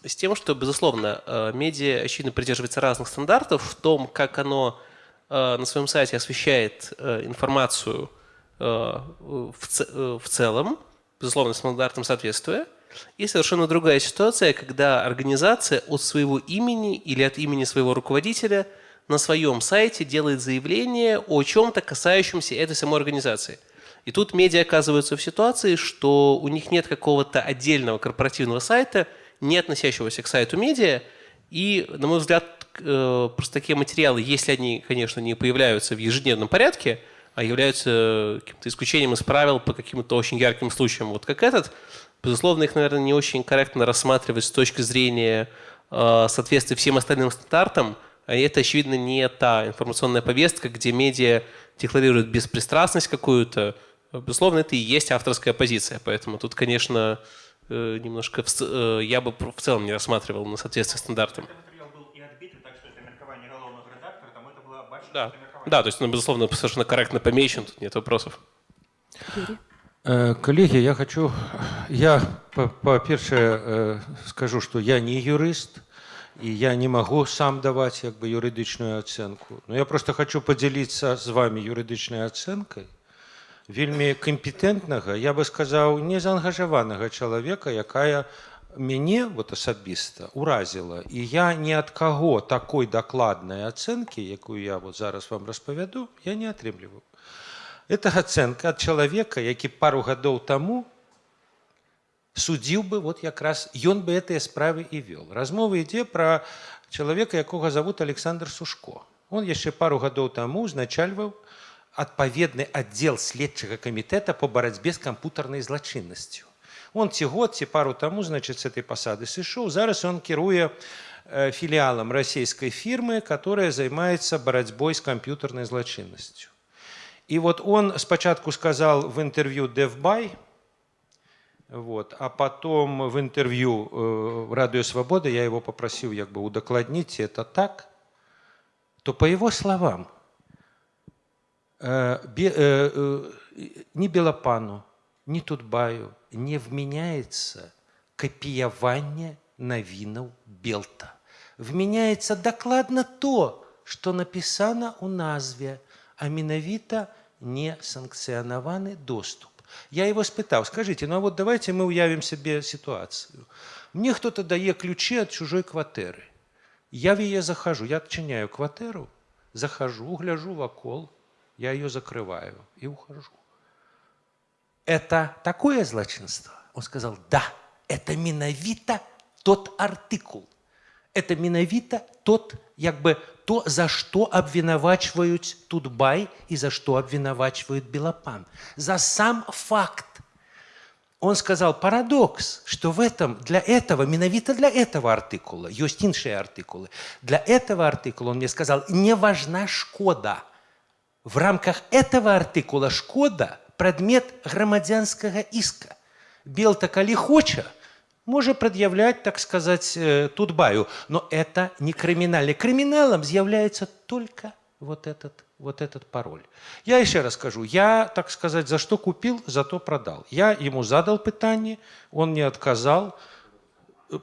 с тем, что, безусловно, э, медиа, очевидно, придерживается разных стандартов в том, как оно на своем сайте освещает информацию в целом, безусловно, стандартам соответствуя. И совершенно другая ситуация, когда организация от своего имени или от имени своего руководителя – на своем сайте делает заявление о чем-то, касающемся этой самой организации. И тут медиа оказываются в ситуации, что у них нет какого-то отдельного корпоративного сайта, не относящегося к сайту медиа, и, на мой взгляд, э, просто такие материалы, если они, конечно, не появляются в ежедневном порядке, а являются каким-то исключением из правил по каким-то очень ярким случаям, вот как этот, безусловно, их, наверное, не очень корректно рассматривать с точки зрения э, соответствия всем остальным стандартам, а это, очевидно, не та информационная повестка, где медиа декларируют беспристрастность какую-то. Безусловно, это и есть авторская позиция. Поэтому тут, конечно, э, немножко э, я бы в целом не рассматривал на соответствие стандартам. Да, да, то есть, ну, безусловно, совершенно корректно помечен, тут нет вопросов. Э, коллеги, я хочу, я по-перше скажу, что я не юрист, и я не могу сам давать как бы юридичную оценку. Но я просто хочу поделиться с вами юридичной оценкой вельмі компетентнага я бы сказаў незаангажаванага чалавека якая мяне вот асабіста уразіла і я ни ад каго такой дакладнай ацэнкі якую я вот зараз вам распавяду я не атрымліваю это ацэнка ад чалавека які пару гадоў таму судзіў бы вот якраз ён бы гэтыя справы і вёл размова ідзе пра чалавека якога зовут александр сушко он яшчэ пару гадоў таму узначальваў адпаведны аддзел следчага камітэта по барацьбе з кампутарнай злачыннасцю. Он ці год ці пару таму значит с этой пасады сышоў зараз он кіруе э, філіалам расійскай фірмы, которая займаецца барацьбой з камп'ютарнай злачыннасцю. И вот он спочатку сказал в интервью DevBuy, вот, а потом в интервью э, «Радио Свобода» я его попросил как бы удокладнить это так, то по его словам, э, бе, э, э, ни Белопану, ни Тутбаю не вменяется копияванне навінаў Белта. Вменяется докладно то, что написано у назве, а менавіта не санкционованный доступ. Я его спытал, скажите, ну а вот давайте мы уявим себе ситуацию. Мне кто-то дает ключи от чужой квартиры. Я в ее захожу, я отчиняю квартиру, захожу, гляжу в окол, я ее закрываю и ухожу. Это такое злочинство? Он сказал, да, это миновито тот артикул. Это миновито тот, как бы, то, за что обвинувачивают Тутбай и за что обвинувачивают Белопан. За сам факт. Он сказал парадокс, что в этом, для этого, миновито для этого артикула, есть іншие артикулы, для этого артикула, он мне сказал, не важна шкода. В рамках этого артикула шкода – предмет громадянского иска. Белта, коли хоча, може предъявлять, так сказать, э, Тутбаю. Но это не криминальный. Криминалом является только вот этот, вот этот пароль. Я еще раз скажу, я, так сказать, за что купил, за то продал. Я ему задал питание, он не отказал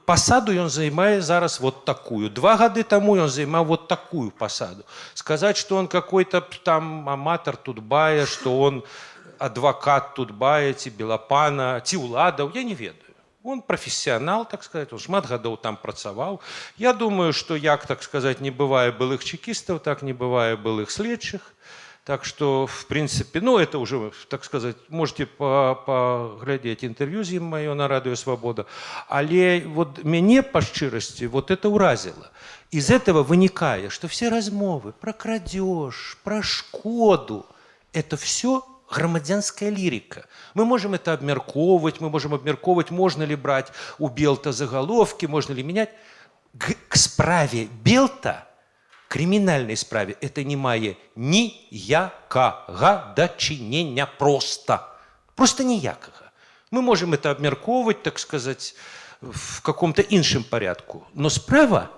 Посаду он занимает зараз вот такую. Два года тому он занимал вот такую посаду. Сказать, что он какой-то там аматор Тутбая, что он адвокат Тутбая, ці Белапана, ці ўладаў, я не ведаю. Он профессионал, так сказать, он шмат гадоў там працаваў. Я думаю, что як, так сказать, не бывае былых чекістаў, так не бывае былых следчых. так что, в принципе, ну, это уже, так сказать, можете поглядеть интервью з ім маё на радыё Свобода. Але вот мяне по шчырасці вот это уразило. Из этого выникает, что все размовы про крадеж, про шкоду, это все громадянская лирика. Мы можем это обмерковывать, мы можем обмерковывать, можно ли брать у Белта заголовки, можно ли менять. К, к справе Белта, криминальной справе, это не мае ніякага дачынення просто. Просто ніякага. Мы можем это обмерковывать, так сказать, в каком-то іншым порядку. Но справа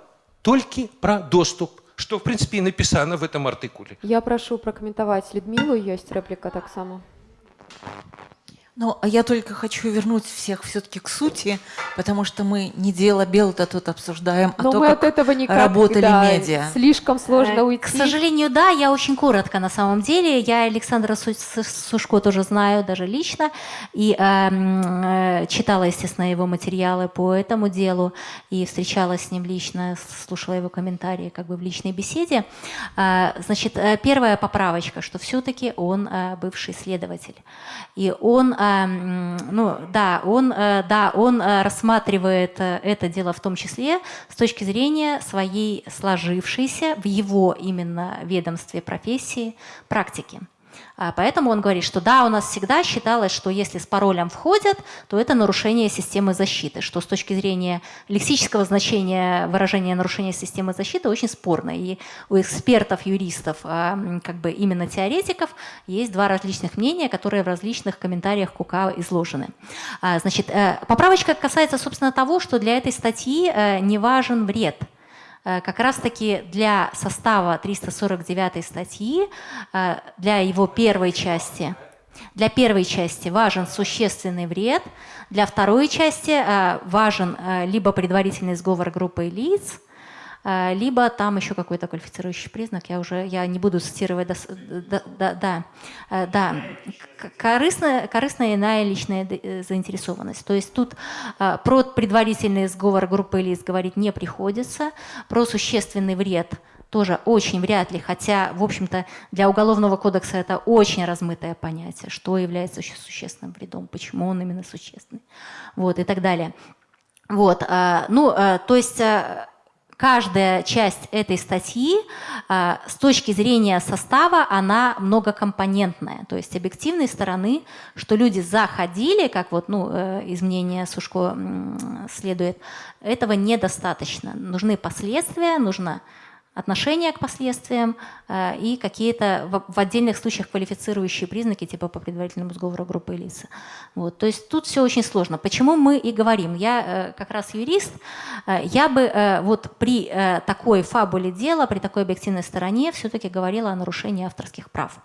только про доступ что, в принципе, и написано в этом артикуле. Я прошу прокомментовать Людмилу, есть реплика так само. Ну, а я только хочу вернуть всех все-таки к сути, потому что мы не дело Белта тут обсуждаем, а Но то, мы как от этого никак, работали да, медиа. Слишком сложно Э, уйти. К сожалению, да, я очень коротко на самом деле. Я Александра Сушко тоже знаю, даже лично, и э, читала, естественно, его материалы по этому делу, и встречалась с ним лично, слушала его комментарии как бы в личной беседе. Э, значит, э, первая поправочка, что все-таки он э, бывший следователь. И он ну, да, он, э, да, он э, рассматривает э, это дело в том числе с точки зрения своей сложившейся в его именно ведомстве профессии практики. А, поэтому он говорит, что да, у нас всегда считалось, что если с паролем входят, то это нарушение системы защиты, что с точки зрения лексического значения выражения нарушения системы защиты очень спорно. И у экспертов, юристов, а, как бы именно теоретиков, есть два различных мнения, которые в различных комментариях КУКА изложены. А, значит, э, поправочка касается, собственно, того, что для этой статьи э, не важен вред – как раз-таки для состава 349 статьи, э, для его первой части, для первой части важен существенный вред, для второй части э, важен либо предварительный сговор группы лиц, Э, либо там еще какой-то квалифицирующий признак, я уже я не буду цитировать, да, да, да, э, да. Корыстная, корыстная иная личная э, заинтересованность. То есть тут про предварительный сговор группы лиц говорить не приходится, про существенный вред тоже очень вряд ли, хотя, в общем-то, для Уголовного кодекса это очень размытое понятие, что является существенным вредом, почему он именно существенный, вот, и так далее. Вот, ну, то есть каждая часть этой статьи э, с точки зрения состава, она многокомпонентная. То есть объективной стороны, что люди заходили, как вот ну, э, из мнения Сушко следует, этого недостаточно. Нужны последствия, нужно отношение к последствиям э, и какие-то в, отдельных случаях квалифицирующие признаки, типа по предварительному сговору группы лиц. Вот. То есть тут все очень сложно. Почему мы и говорим? Я э, как раз юрист, э, я бы вот при такой фабуле дела, при такой объективной стороне все-таки говорила о нарушении авторских прав.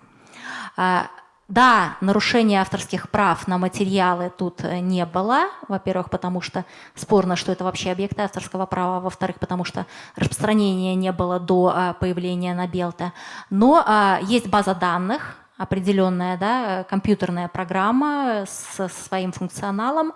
Да, нарушения авторских прав на материалы тут э, не было. Во-первых, потому что спорно, что это вообще объекты авторского права. Во-вторых, потому что распространения не было до а, появления на Белта. Но а, есть база данных, определенная да, компьютерная программа со своим функционалом.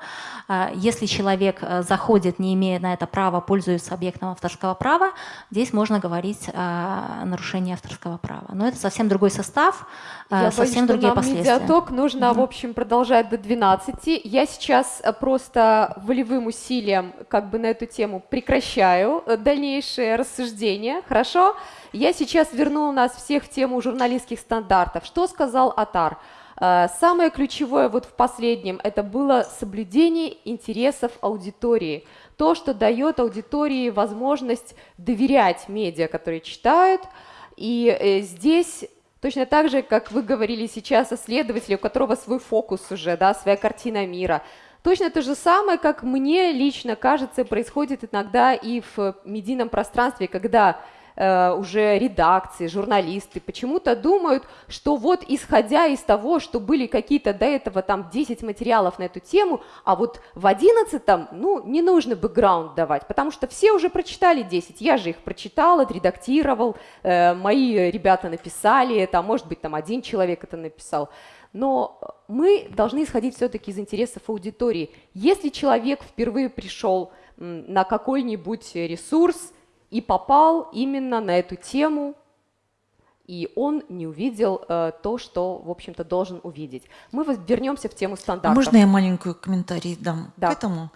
А, если человек э, заходит, не имея на это права, пользуется объектом авторского права, здесь можно говорить о нарушении авторского права. Но это совсем другой состав, Я э, совсем боюсь, другие нам последствия. медиаток нужно, mm-hmm. в общем, продолжать до 12. Я сейчас э, просто волевым усилием как бы на эту тему прекращаю дальнейшее рассуждение. Хорошо? Я сейчас верну нас всех в тему журналистских стандартов. Что сказал Атар? Э, самое ключевое вот в последнем, это было соблюдение интересов аудитории. То, что дает аудитории возможность доверять медиа, которые читают. И э, здесь точно так же, как вы говорили сейчас о следователе, у которого свой фокус уже, да, своя картина мира. Точно то же самое, как мне лично кажется, происходит иногда и в медийном пространстве, когда Э, уже редакции, журналисты почему-то думают, что вот исходя из того, что были какие-то до этого там 10 материалов на эту тему, а вот в 11 ну, не нужно бэкграунд давать, потому что все уже прочитали 10, я же их прочитал, отредактировал, э, мои ребята написали это, может быть там один человек это написал. Но мы должны исходить все-таки из интересов аудитории. Если человек впервые пришел на какой-нибудь ресурс, и попал именно на эту тему, и он не увидел э, то, что, в общем-то, должен увидеть. Мы вернемся в тему стандартов. Можно я маленькую комментарий дам да. к этому?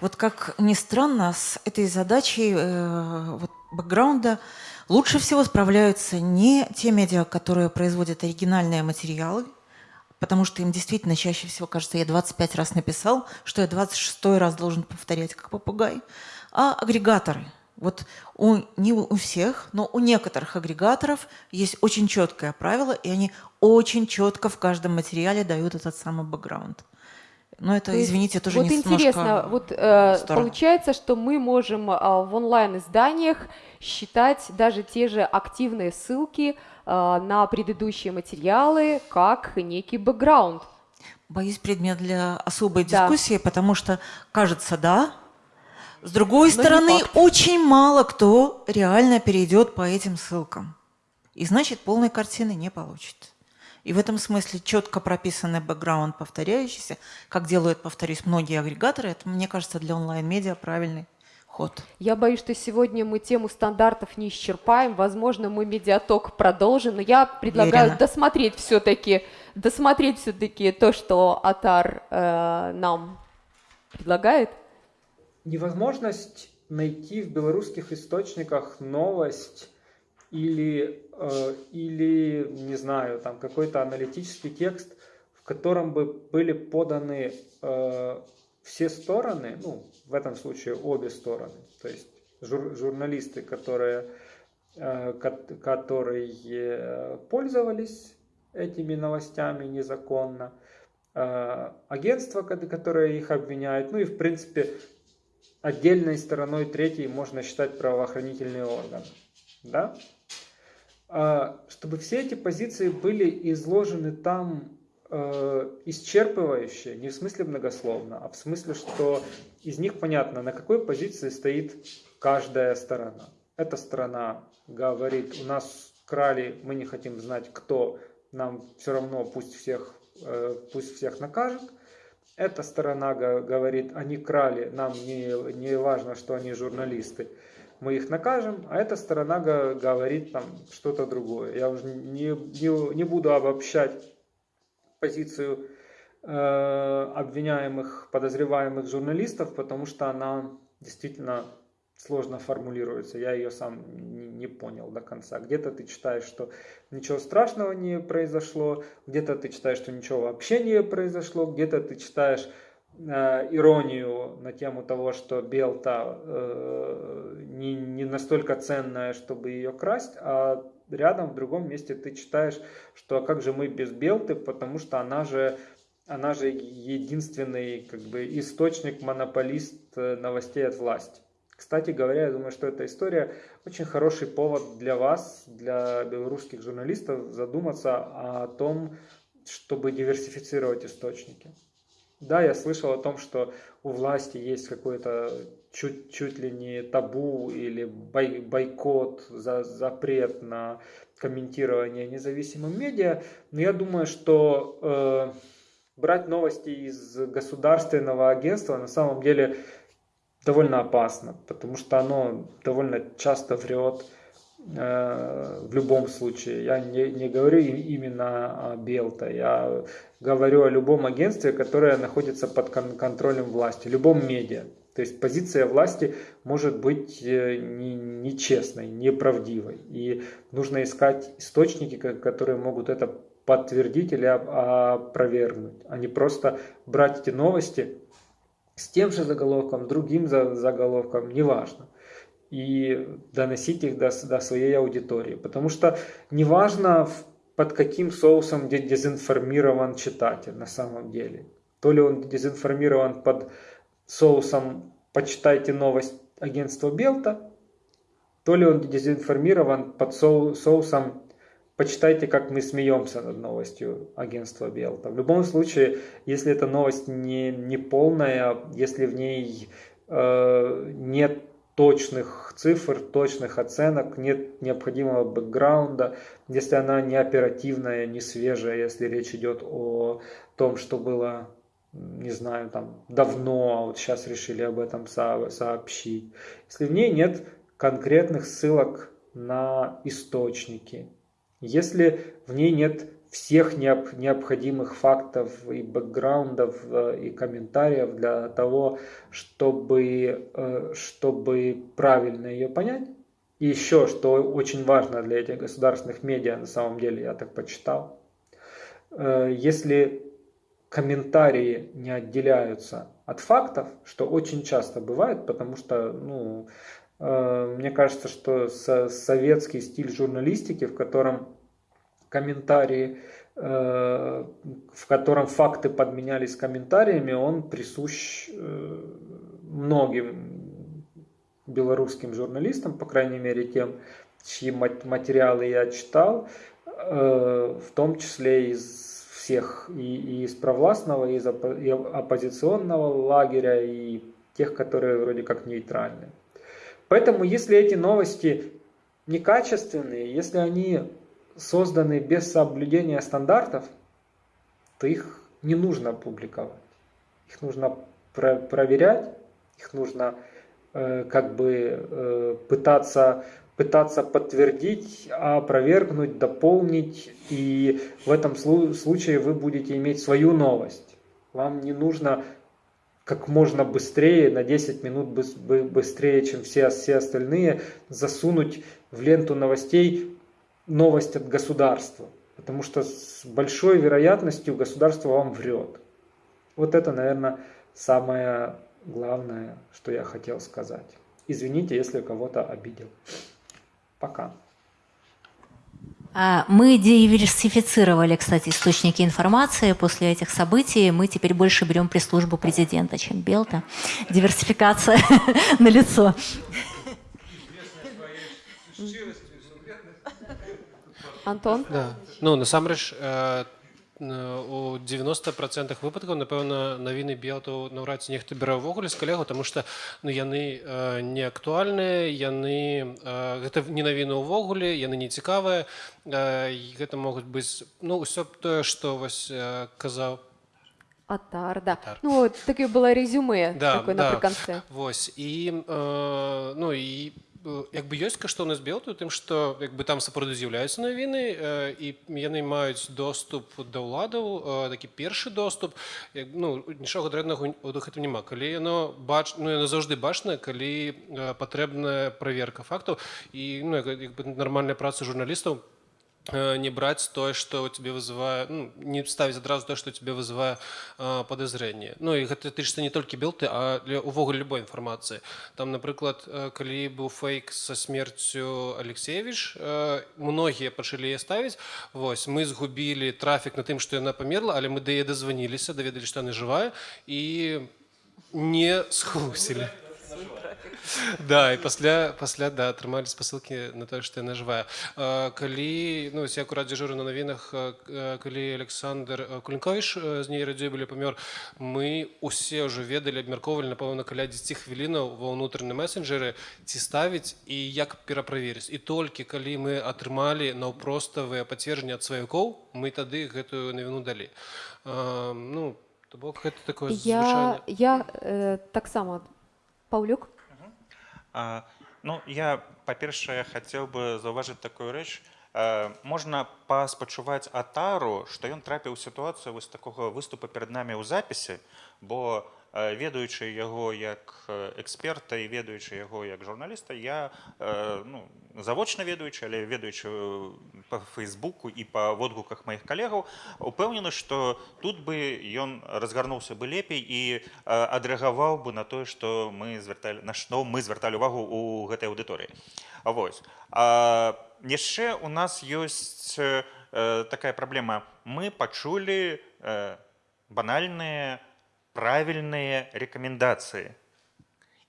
Вот как ни странно, с этой задачей э, вот, бэкграунда лучше всего справляются не те медиа, которые производят оригинальные материалы, потому что им действительно чаще всего кажется, я 25 раз написал, что я 26 раз должен повторять как попугай, а агрегаторы – вот у, не у всех, но у некоторых агрегаторов есть очень четкое правило, и они очень четко в каждом материале дают этот самый бэкграунд. Но это, То извините, тоже вот не интересно, вот э, получается, что мы можем э, в онлайн-изданиях считать даже те же активные ссылки э, на предыдущие материалы как некий бэкграунд. Боюсь, предмет для особой дискуссии, да. потому что кажется, да, с другой Но стороны, очень мало кто реально перейдет по этим ссылкам. И значит, полной картины не получит. И в этом смысле четко прописанный бэкграунд повторяющийся, как делают, повторюсь, многие агрегаторы, это, мне кажется, для онлайн-медиа правильный ход. Я боюсь, что сегодня мы тему стандартов не исчерпаем. Возможно, мы медиаток продолжим, но я предлагаю Уверена. досмотреть все-таки, досмотреть все-таки то, что Атар э, нам предлагает невозможность найти в белорусских источниках новость или, э, или не знаю, там какой-то аналитический текст, в котором бы были поданы э, все стороны, ну, в этом случае обе стороны, то есть жур, журналисты, которые, э, которые пользовались этими новостями незаконно, э, агентство, которое их обвиняет, ну и в принципе отдельной стороной третьей можно считать правоохранительные органы. Да? А, чтобы все эти позиции были изложены там э, исчерпывающе, не в смысле многословно, а в смысле, что из них понятно, на какой позиции стоит каждая сторона. Эта сторона говорит, у нас крали, мы не хотим знать, кто, нам все равно пусть всех, э, пусть всех накажет – эта сторона говорит, они крали, нам не, не важно, что они журналисты, мы их накажем, а эта сторона говорит там что-то другое. Я уже не, не, не буду обобщать позицию э, обвиняемых, подозреваемых журналистов, потому что она действительно сложно формулируется, я ее сам не, не понял до конца. Где-то ты читаешь, что ничего страшного не произошло, где-то ты читаешь, что ничего вообще не произошло, где-то ты читаешь э, иронию на тему того, что Белта э, не, не настолько ценная, чтобы ее красть, а рядом в другом месте ты читаешь, что а как же мы без Белты, потому что она же она же единственный как бы источник монополист э, новостей от власти. Кстати говоря, я думаю, что эта история очень хороший повод для вас, для белорусских журналистов, задуматься о том, чтобы диверсифицировать источники. Да, я слышал о том, что у власти есть какой-то чуть, чуть ли не табу или бой, бойкот, за, запрет на комментирование независимым медиа, но я думаю, что э, брать новости из государственного агентства на самом деле довольно опасно, потому что оно довольно часто врет э, в любом случае. Я не, не говорю именно о Белта, я говорю о любом агентстве, которое находится под кон контролем власти, любом медиа. То есть позиция власти может быть э, нечестной, неправдивой. И нужно искать источники, которые могут это подтвердить или опровергнуть, а не просто брать эти новости с тем же заголовком, другим заголовком, неважно, и доносить их до, до своей аудитории. Потому что неважно, под каким соусом дезинформирован читатель на самом деле. То ли он дезинформирован под соусом «почитайте новость агентства Белта», то ли он дезинформирован под соусом почитайте, как мы смеемся над новостью агентства Белта. В любом случае, если эта новость не, не полная, если в ней э, нет точных цифр, точных оценок, нет необходимого бэкграунда, если она не оперативная, не свежая, если речь идет о том, что было, не знаю, там давно, а вот сейчас решили об этом сообщить. Если в ней нет конкретных ссылок на источники, если в ней нет всех необходимых фактов и бэкграундов э, и комментариев для того, чтобы, э, чтобы правильно ее понять. И еще, что очень важно для этих государственных медиа, на самом деле, я так почитал, э, если комментарии не отделяются от фактов, что очень часто бывает, потому что, ну, мне кажется, что советский стиль журналистики, в котором комментарии, э, в котором факты подменялись комментариями, он присущ э, многим белорусским журналистам, по крайней мере тем, чьи материалы я читал, э, в том числе из всех, и, из провластного, и из оппозиционного лагеря, и тех, которые вроде как нейтральны. Поэтому, если эти новости некачественные, если они созданы без соблюдения стандартов, то их не нужно публиковать. Их нужно про проверять, их нужно э, как бы э, пытаться, пытаться подтвердить, опровергнуть, дополнить. И в этом случае вы будете иметь свою новость. Вам не нужно как можно быстрее, на 10 минут быстрее, чем все, все остальные, засунуть в ленту новостей новость от государства, потому что с большой вероятностью государство вам врет. Вот это, наверное, самое главное, что я хотел сказать. Извините, если кого-то обидел. Пока. А, мы диверсифицировали, кстати, источники информации после этих событий. Мы теперь больше берем пресс-службу президента, чем Белта. Диверсификация <laughs> на лицо. Антон да. ну насамрэч э, у 90% выпадкаў напэўна навіны белту наўрад ці нехта бере ўвогуле з калегу тому что ну яны э, не актуальныя яны э, гэта не навіны ўвогуле яны не цікавыя э, гэта могуць быць ну ўсё тое што вось э, казаў Атар, да. Атар. Ну, таке было резюме да, такое да. напрыканцы. Вось. І, э, ну, і як бы ёсць каштоўнасць белту тым што як бы там сапраўды з'яўляюцца навіны і яны маюць доступ да ўладаў такі першы доступ як, ну нічога дрэннага у гэтым няма калі яно бач ну яно заўжды бачна калі патрэбная праверка фактаў і ну, як, як бы нармальная праца журналістаў Э, не брать то, что тебе вызывает, ну, не ставить сразу то, что тебе вызывает э, подозрение. Ну, и это тычится не только белты, а для увогуле любой информации. Там, например, э, когда был фейк со смертью Алексеевич, э, многие пошли ее ставить. Вот, мы сгубили трафик на тем, что она померла, але мы до нее дозвонились, доведали, что она живая, и не схлусили. <laughs> Да, і пасля пасля да атрымалі спасылкі на тое што яна жывая калі ну я акурат дзяжуры на навінах калі александр кулінковіш з ней радзей былі памёр мы усе ўжо ведалі абмяркоўвалі напэўна каля 10 хвілінаў ва ўнутраныя месенджеры ці ставіць і як пераправерыць і толькі калі мы атрымалі наўпроставыя пацверджанні ад сваякоў мы тады гэтую навіну далі ну то бок гэта такое я я э, таксама паўлюк А, ну, я, па-першае, хацеў бы заўважыць такую рэч. Можна паспачуваць атару, што ён трапіў у сітуацыю вось такога выступа перад намі ў запісе, бо ведаючы яго як эксперта і ведаючы яго як журналіста я ну, завочна ведаючы але ведаючы по фейсбуку і па водгуках маіх калегаў упэўнены што тут бы ён разгарнуўся бы лепей і адрэагаваў бы на тое што мы звярталі на што мы звярталі увагу у гэтай аўдыторыі. Вось. Яшчэ у нас ёсць такая праблема. Мы пачулі банальныя правильные рекомендации.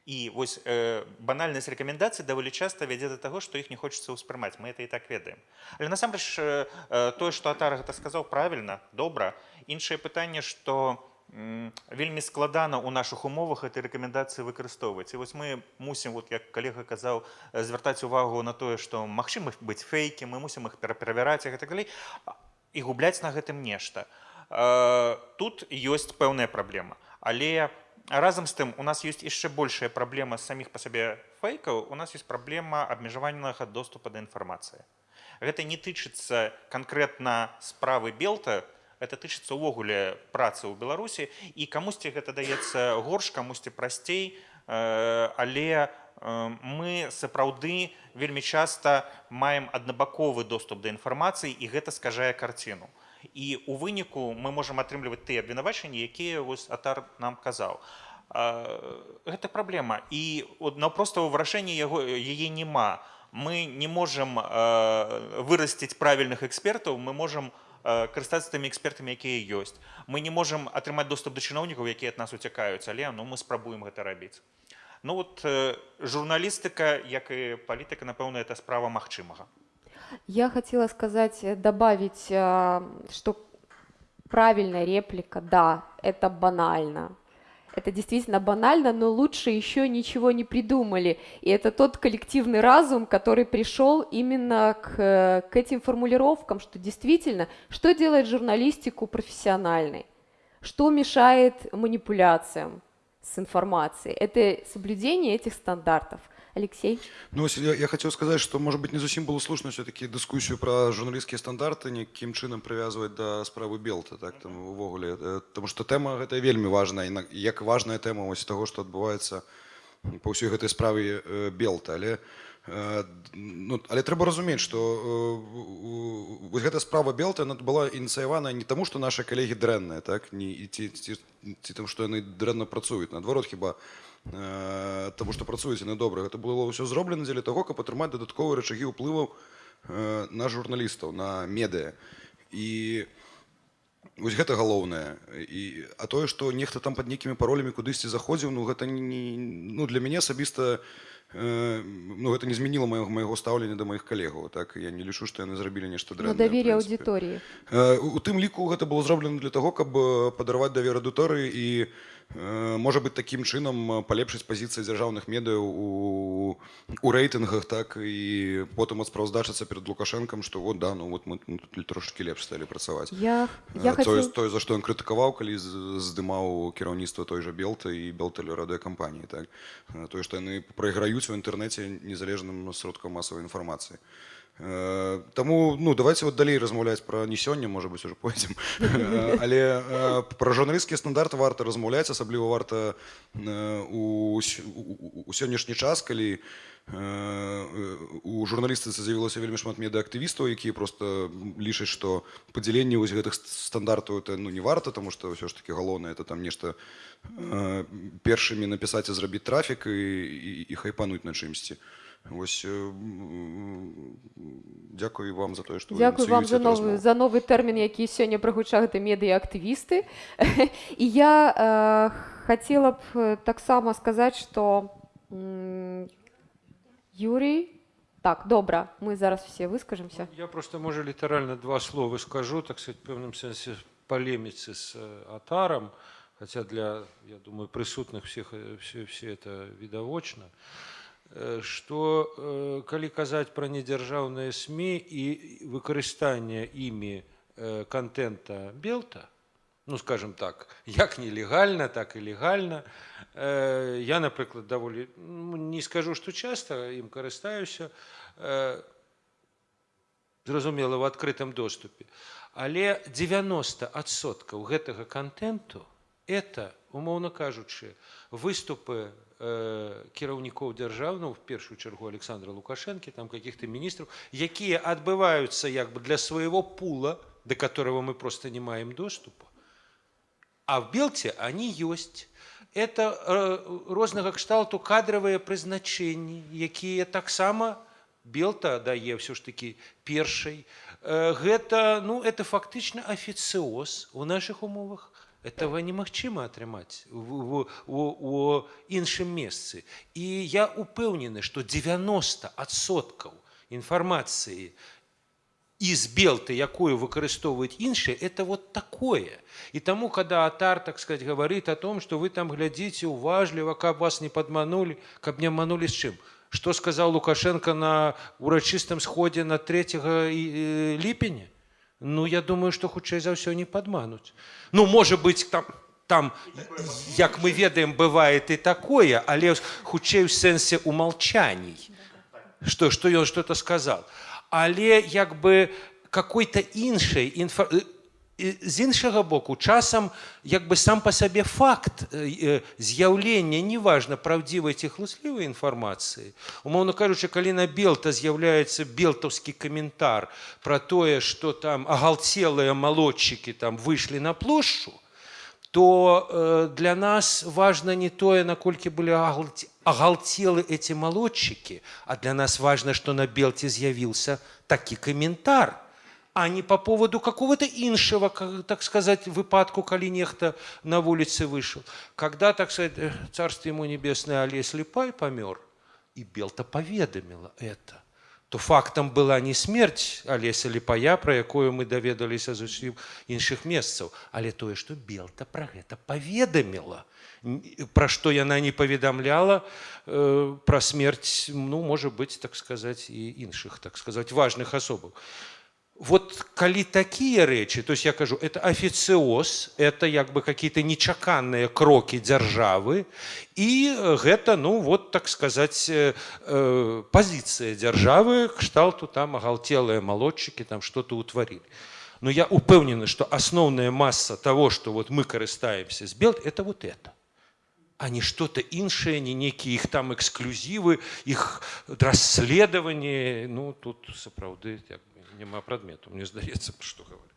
И вот э, банальность рекомендаций довольно часто ведет до того, что их не хочется воспринимать. Мы это и так ведаем. Але насамрэч э, э, то, что Атар это сказал правильно, добра. Іншае пытанне, что вельмі складана у наших умовах этой рэкамендацыі выкарыстоўваць і вось мы мусім вот як калега казаў звяртаць увагу на тое што магчыма быць фейкі мы мусім іх пераправяраць і так далей і губляць на гэтым нешта тут ёсць пэўная праблема але разам з тым у нас ёсць яшчэ большая праблема саміх па сабе фейкаў у нас ёсць праблема абмежаванага доступа да інфармацыі гэта не тычыцца канкрэтна справы белта это тычыцца ўвогуле працы ў беларусі і камусьці гэта даецца горш камусьці прасцей але мы сапраўды вельмі часта маем аднабаковы доступ да інфармацыі і гэта скажае карціну і у выніку мы можам атрымліваць тыя абвінавачанні якія вось атар нам казаў гэта праблема і наўпроста вырашэнне яго яе няма мы не можам вырасціць правільных экспертаў мы можам карыстацца тымі экспертамі якія ёсць мы не можам атрымаць доступ да чыноўнікаў якія ад нас уцякаюць але ну мы спрабуем гэта рабіць ну вот журналістыка як і палітыка напэўна это справа магчымага Я хотела сказать, э, добавить, э, что правильная реплика, да, это банально. Это действительно банально, но лучше еще ничего не придумали. И это тот коллективный разум, который пришел именно к, к этим формулировкам, что действительно, что делает журналистику профессиональной? Что мешает манипуляциям с информацией? Это соблюдение этих стандартов – Алексей? Ну, я, я хотел сказать, что, может быть, не зусім было слушно все-таки дискуссию про журналистские стандарты, неким чином привязывать до справы Белта, так, там, увогуле. Потому что тема это вельми важная, и як важная тема ось того, что отбывается по всей этой справе Белта. Але, ну, але трэба разумець што э, вось гэта справа белта она была ініцыяваная не таму што нашы калегі дрэнныя так не ці, ці, ці там што яны дрэнна працуюць наадварот хіба Э, тому што працуеце на добра гэта было ўсё зроблена дзеля таго каб атрымаць дадатковыя рычагі ўплываў э, на журналістаў на медыа і вось гэта галоўнае і а тое што нехта там пад нейкімі паролямі кудысьці заходзіў ну гэта не ну для мяне асабіста э, ну гэта не змяніла майго майго стаўлення да маіх калегаў так я не лічу што яны зрабілі нешта дрэннае давер'е аўдыторыі у тым ліку гэта было зроблена для таго каб падарваць давер аўдыторыі і можа быть таким чынам палепшыць пазіцыі дзяржаўных медыяў у, у рэйтынгах так і потым спраўздачыцца перед лукашэнкам што вот да ну вот мы трошки лепш сталі працаваць я, я тое, хотел... тое за што ён крытыкаваў калі здымаў кіраўніцтва той жа белта і белталі радыёкампаніі так? Тое што яны прайграюць у інтэрнэце незалежным сродкам масавай інфармацыі Э, Таму ну давайте вот далей размаўляць пра не сёння можа быть уже пойдзем э, <laughs> але э, пра журналісцкія стандарты варта размаўляць асабліва варта у сённяшні час калі у журналістыцы з'явілася вельмі шмат медыактывістаў якія просто лічаць што падзяленне вось гэтых стандартаў это ну не варта тому что ўсё ж таки галоўнае это там нешта першымі напісаць і зрабіць трафік і, і, і хайпануть на чымсьці Ось дякую вам за тое, што Дякую вам за новы, за новы тэрмін, які сёння прагучаў гэта медыяактывісты. <laughs> І я э, хацела б таксама сказаць, што Юрий так, добра, мы зараз все выскажемся. Я просто, можа, літаральна два словы скажу, так сказать, пэўным сэнсе палеміцы з атарам, хотя для, я думаю, прысутных всех все, все это відавочна. Э, что э, калі казаць пра недзяржаўныя сМ і выкарыстанне імі э, контента белта ну скажем так як нелегальна так і легальна я напрыклад даволі ну, не скажу што часта ім карыстаюся зразумела в адкрытым доступе але 90соткаў гэтага контенту это умоўна кажучы выступы кіраўнікоў дзяржаў ну в першую чаргу александра лукашэнкі там каких-то міністраў якія адбываюцца як бы для свайго пула до которого мы просто не маем доступа а в белце они ёсць это рознага кшталту кадравыя прызначэнні якія таксама белта дае ўсё ж таки першай гэта ну это фактычна афіцыоз у наших умовах этого немагчыма атрымаць у, у, у іншым месцы і я упэўнены што 90соткаў інфармацыі из белты якую выкарыстоўваюць іншыя это вот такое і таму когда атар так сказать говорит о том что вы там глядзіце уважліва каб вас не подманули каб не обманули з чым что сказал лукашенко на урачыстым сходе на 3 ліпеня Ну, я думаю, што хутчэй за ўсё не падмануць. Ну можа быць там, там як мы ведаем, бывае і такое, але хутчэй у сэнсе умалчаній, што, што ён что-то сказал. Але як бы какой-то іншай інфа з іншага боку часам як бы сам по сабе факт з'яўлення неважна правдзівай ці хлуслівай інфармацыі умоўно кажучы калі на белта з'яўляецца белтаўскі каментар про тое что там агалцелыя малодчыкі там выйшлі на плошчу то для нас важно не тое наколькі былі агалцелы эти малодчыкі а для нас важно что на белце з'явіўся такі каментар то а не по поводу какого-то іншего, так сказать, выпадку, коли нехто на улице вышел. Когда, так сказать, э, царство ему небесное Олесь Липай помер, и Белта поведомила это, то фактом была не смерть Олеся Липая, про якую мы доведалися з усіх інших месцаў, але тое, што Белта про гэта поведомила. Про што яна не паведамляла э, про смерть, ну, может быть, так сказать, и іншых, так сказать, важных особаў вот калі такія рэчы то есть я кажу это афіцыоз это як бы какие-то нечаканыя крокі дзяржавы і гэта ну вот так сказать э, э, пазіцыя дзяржавы кшталту там агалтелыя малодчыкі там что-то утварілі но я упэўнены что асноўная масса того что вот мы карыстаемся с бел это вот это а не что-то іншае не некія іх там эксклюзівы іх расследаванні ну тут сапраўды як прадмету мне здаецца што <laughs> говорить А,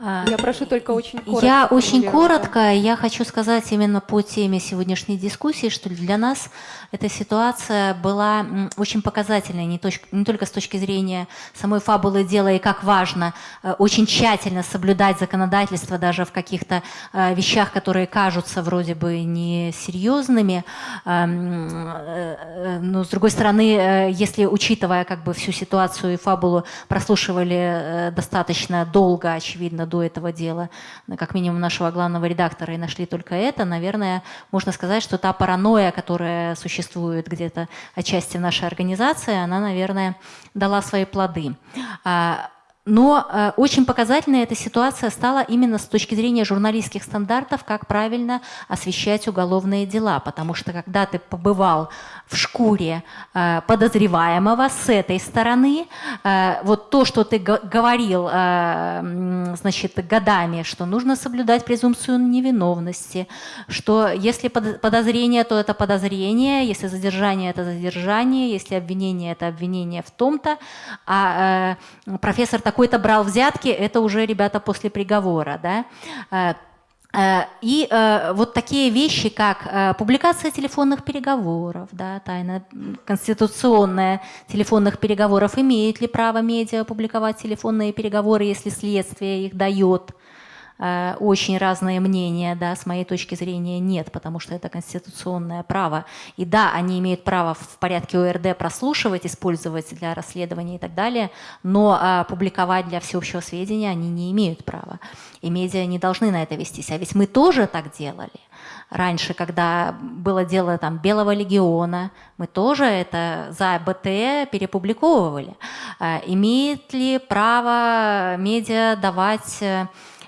я прошу только очень коротко. Я очень коротко. Я хочу сказать именно по теме сегодняшней дискуссии, что для нас эта ситуация была очень показательной, не, точ, не только с точки зрения самой фабулы дела и как важно э, очень тщательно соблюдать законодательство даже в каких-то э, вещах, которые кажутся вроде бы несерьезными. Эм, э, но с другой стороны, если учитывая как бы всю ситуацию и фабулу прослушивали достаточно долго, очевидно, до этого дела, как минимум нашего главного редактора, и нашли только это, наверное, можно сказать, что та паранойя, которая существует где-то отчасти в нашей организации, она, наверное, дала свои плоды. А, но э, очень показательной эта ситуация стала именно с точки зрения журналистских стандартов, как правильно освещать уголовные дела. Потому что когда ты побывал в шкуре э, подозреваемого с этой стороны, э, вот то, что ты говорил э, значит, годами, что нужно соблюдать презумпцию невиновности, что если подозрение, то это подозрение, если задержание, это задержание, если обвинение, это обвинение в том-то, а профессор такой-то брал взятки, это уже ребята после приговора, да. Э, и э, вот такие вещи, как э, публикация телефонных переговоров, да, тайна конституционная телефонных переговоров, имеет ли право медиа публиковать телефонные переговоры, если следствие их дает, очень разные мнения, да, с моей точки зрения нет, потому что это конституционное право. И да, они имеют право в порядке ОРД прослушивать, использовать для расследования и так далее, но а, публиковать для всеобщего сведения они не имеют права. И медиа не должны на это вестись. А ведь мы тоже так делали. Раньше, когда было дело там, Белого легиона, мы тоже это за БТ перепубликовывали. А, имеет ли право медиа давать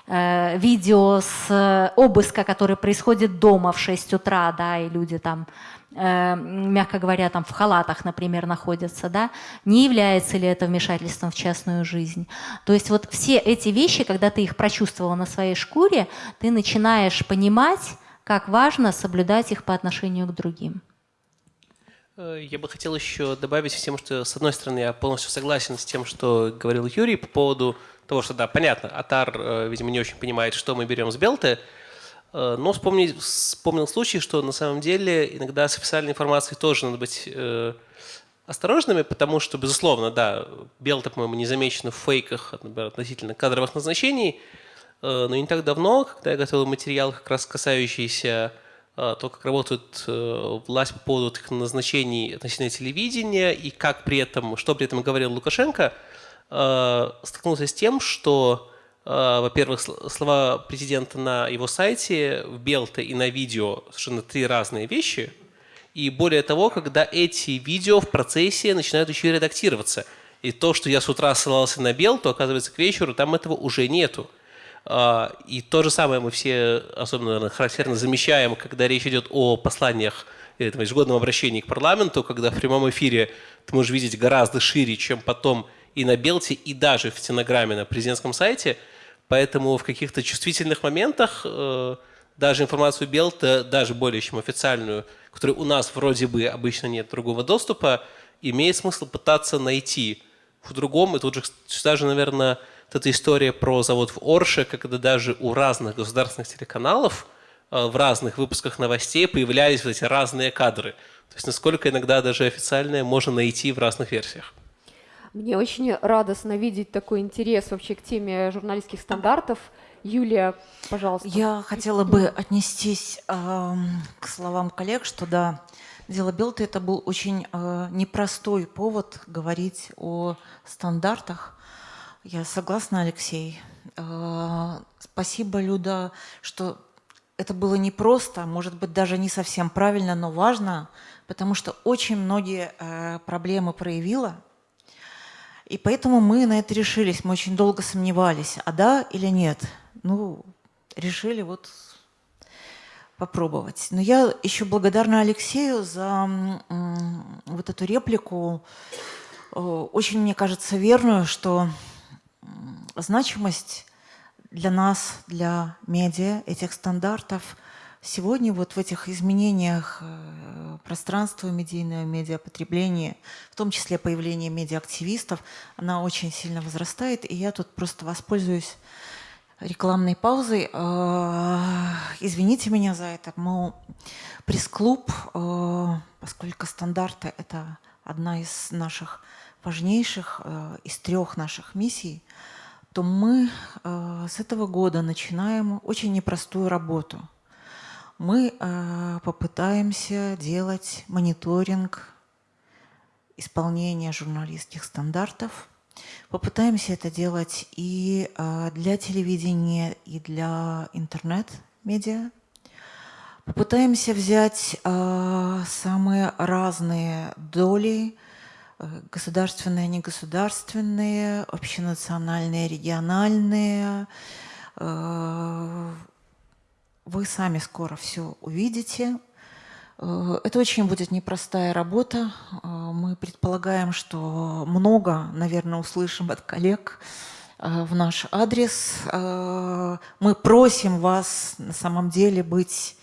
э, видео с э, обыска, который происходит дома в 6 утра, да, и люди там э, мягко говоря, там в халатах, например, находятся, да, не является ли это вмешательством в частную жизнь. То есть вот все эти вещи, когда ты их прочувствовал на своей шкуре, ты начинаешь понимать, как важно соблюдать их по отношению к другим. Я бы хотел еще добавить всем, что, с одной стороны, я полностью согласен с тем, что говорил Юрий по поводу того, что, да, понятно, Атар, э, видимо, не очень понимает, что мы берем с Белты, э, но вспомнил, вспомнил случай, что на самом деле иногда с официальной информацией тоже надо быть э, осторожными, потому что, безусловно, да, Белта, по-моему, не замечена в фейках например, относительно кадровых назначений, но не так давно, когда я готовил материал, как раз касающийся то, как работает власть по поводу таких назначений относительно телевидения и как при этом, что при этом говорил Лукашенко – столкнулся с тем, что, э, во-первых, слова президента на его сайте в Белте и на видео совершенно три разные вещи. И более того, когда эти видео в процессе начинают еще и редактироваться. И то, что я с утра ссылался на Бел, то оказывается к вечеру там этого уже нету. Э, и то же самое мы все особенно наверное, характерно замечаем, когда речь идет о посланиях там, ежегодном обращении к парламенту, когда в прямом эфире ты можешь видеть гораздо шире, чем потом и на Белте, и даже в стенограмме на президентском сайте. Поэтому в каких-то чувствительных моментах э, даже информацию Белта, даже более чем официальную, которой у нас вроде бы обычно нет другого доступа, имеет смысл пытаться найти в другом. И тут же даже, наверное, вот эта история про завод в Орше, когда даже у разных государственных телеканалов э, в разных выпусках новостей появлялись вот эти разные кадры. То есть насколько иногда даже официальное можно найти в разных версиях. Мне очень радостно видеть такой интерес вообще к теме журналистских стандартов. Юлия, пожалуйста. Я хотела бы отнестись э, к словам коллег, что да, дело Белты это был очень э, непростой повод говорить о стандартах. Я согласна, Алексей. Э, спасибо, Люда, что это было непросто, может быть, даже не совсем правильно, но важно, потому что очень многие э, проблемы проявила – и поэтому мы на это решились. Мы очень долго сомневались, а да или нет. Ну, решили вот попробовать. Но я еще благодарна Алексею за вот эту реплику, э, очень, мне кажется, верную, что значимость для нас, для медиа, этих стандартов сегодня вот в этих изменениях э, пространства медийного, медиапотребления, в том числе появление медиаактивистов, она очень сильно возрастает. И я тут просто воспользуюсь рекламной паузой. Э, извините меня за это. Мы пресс-клуб, э, поскольку стандарты – это одна из наших важнейших, из трех наших миссий, то мы с этого года начинаем очень непростую работу – мы э, попытаемся делать мониторинг исполнения журналистских стандартов. Попытаемся это делать и э, для телевидения, и для интернет-медиа. Попытаемся взять э, самые разные доли государственные, негосударственные, общенациональные, региональные. Вы сами скоро все увидите. Это очень будет непростая работа. Мы предполагаем, что много, наверное, услышим от коллег в наш адрес. Мы просим вас на самом деле быть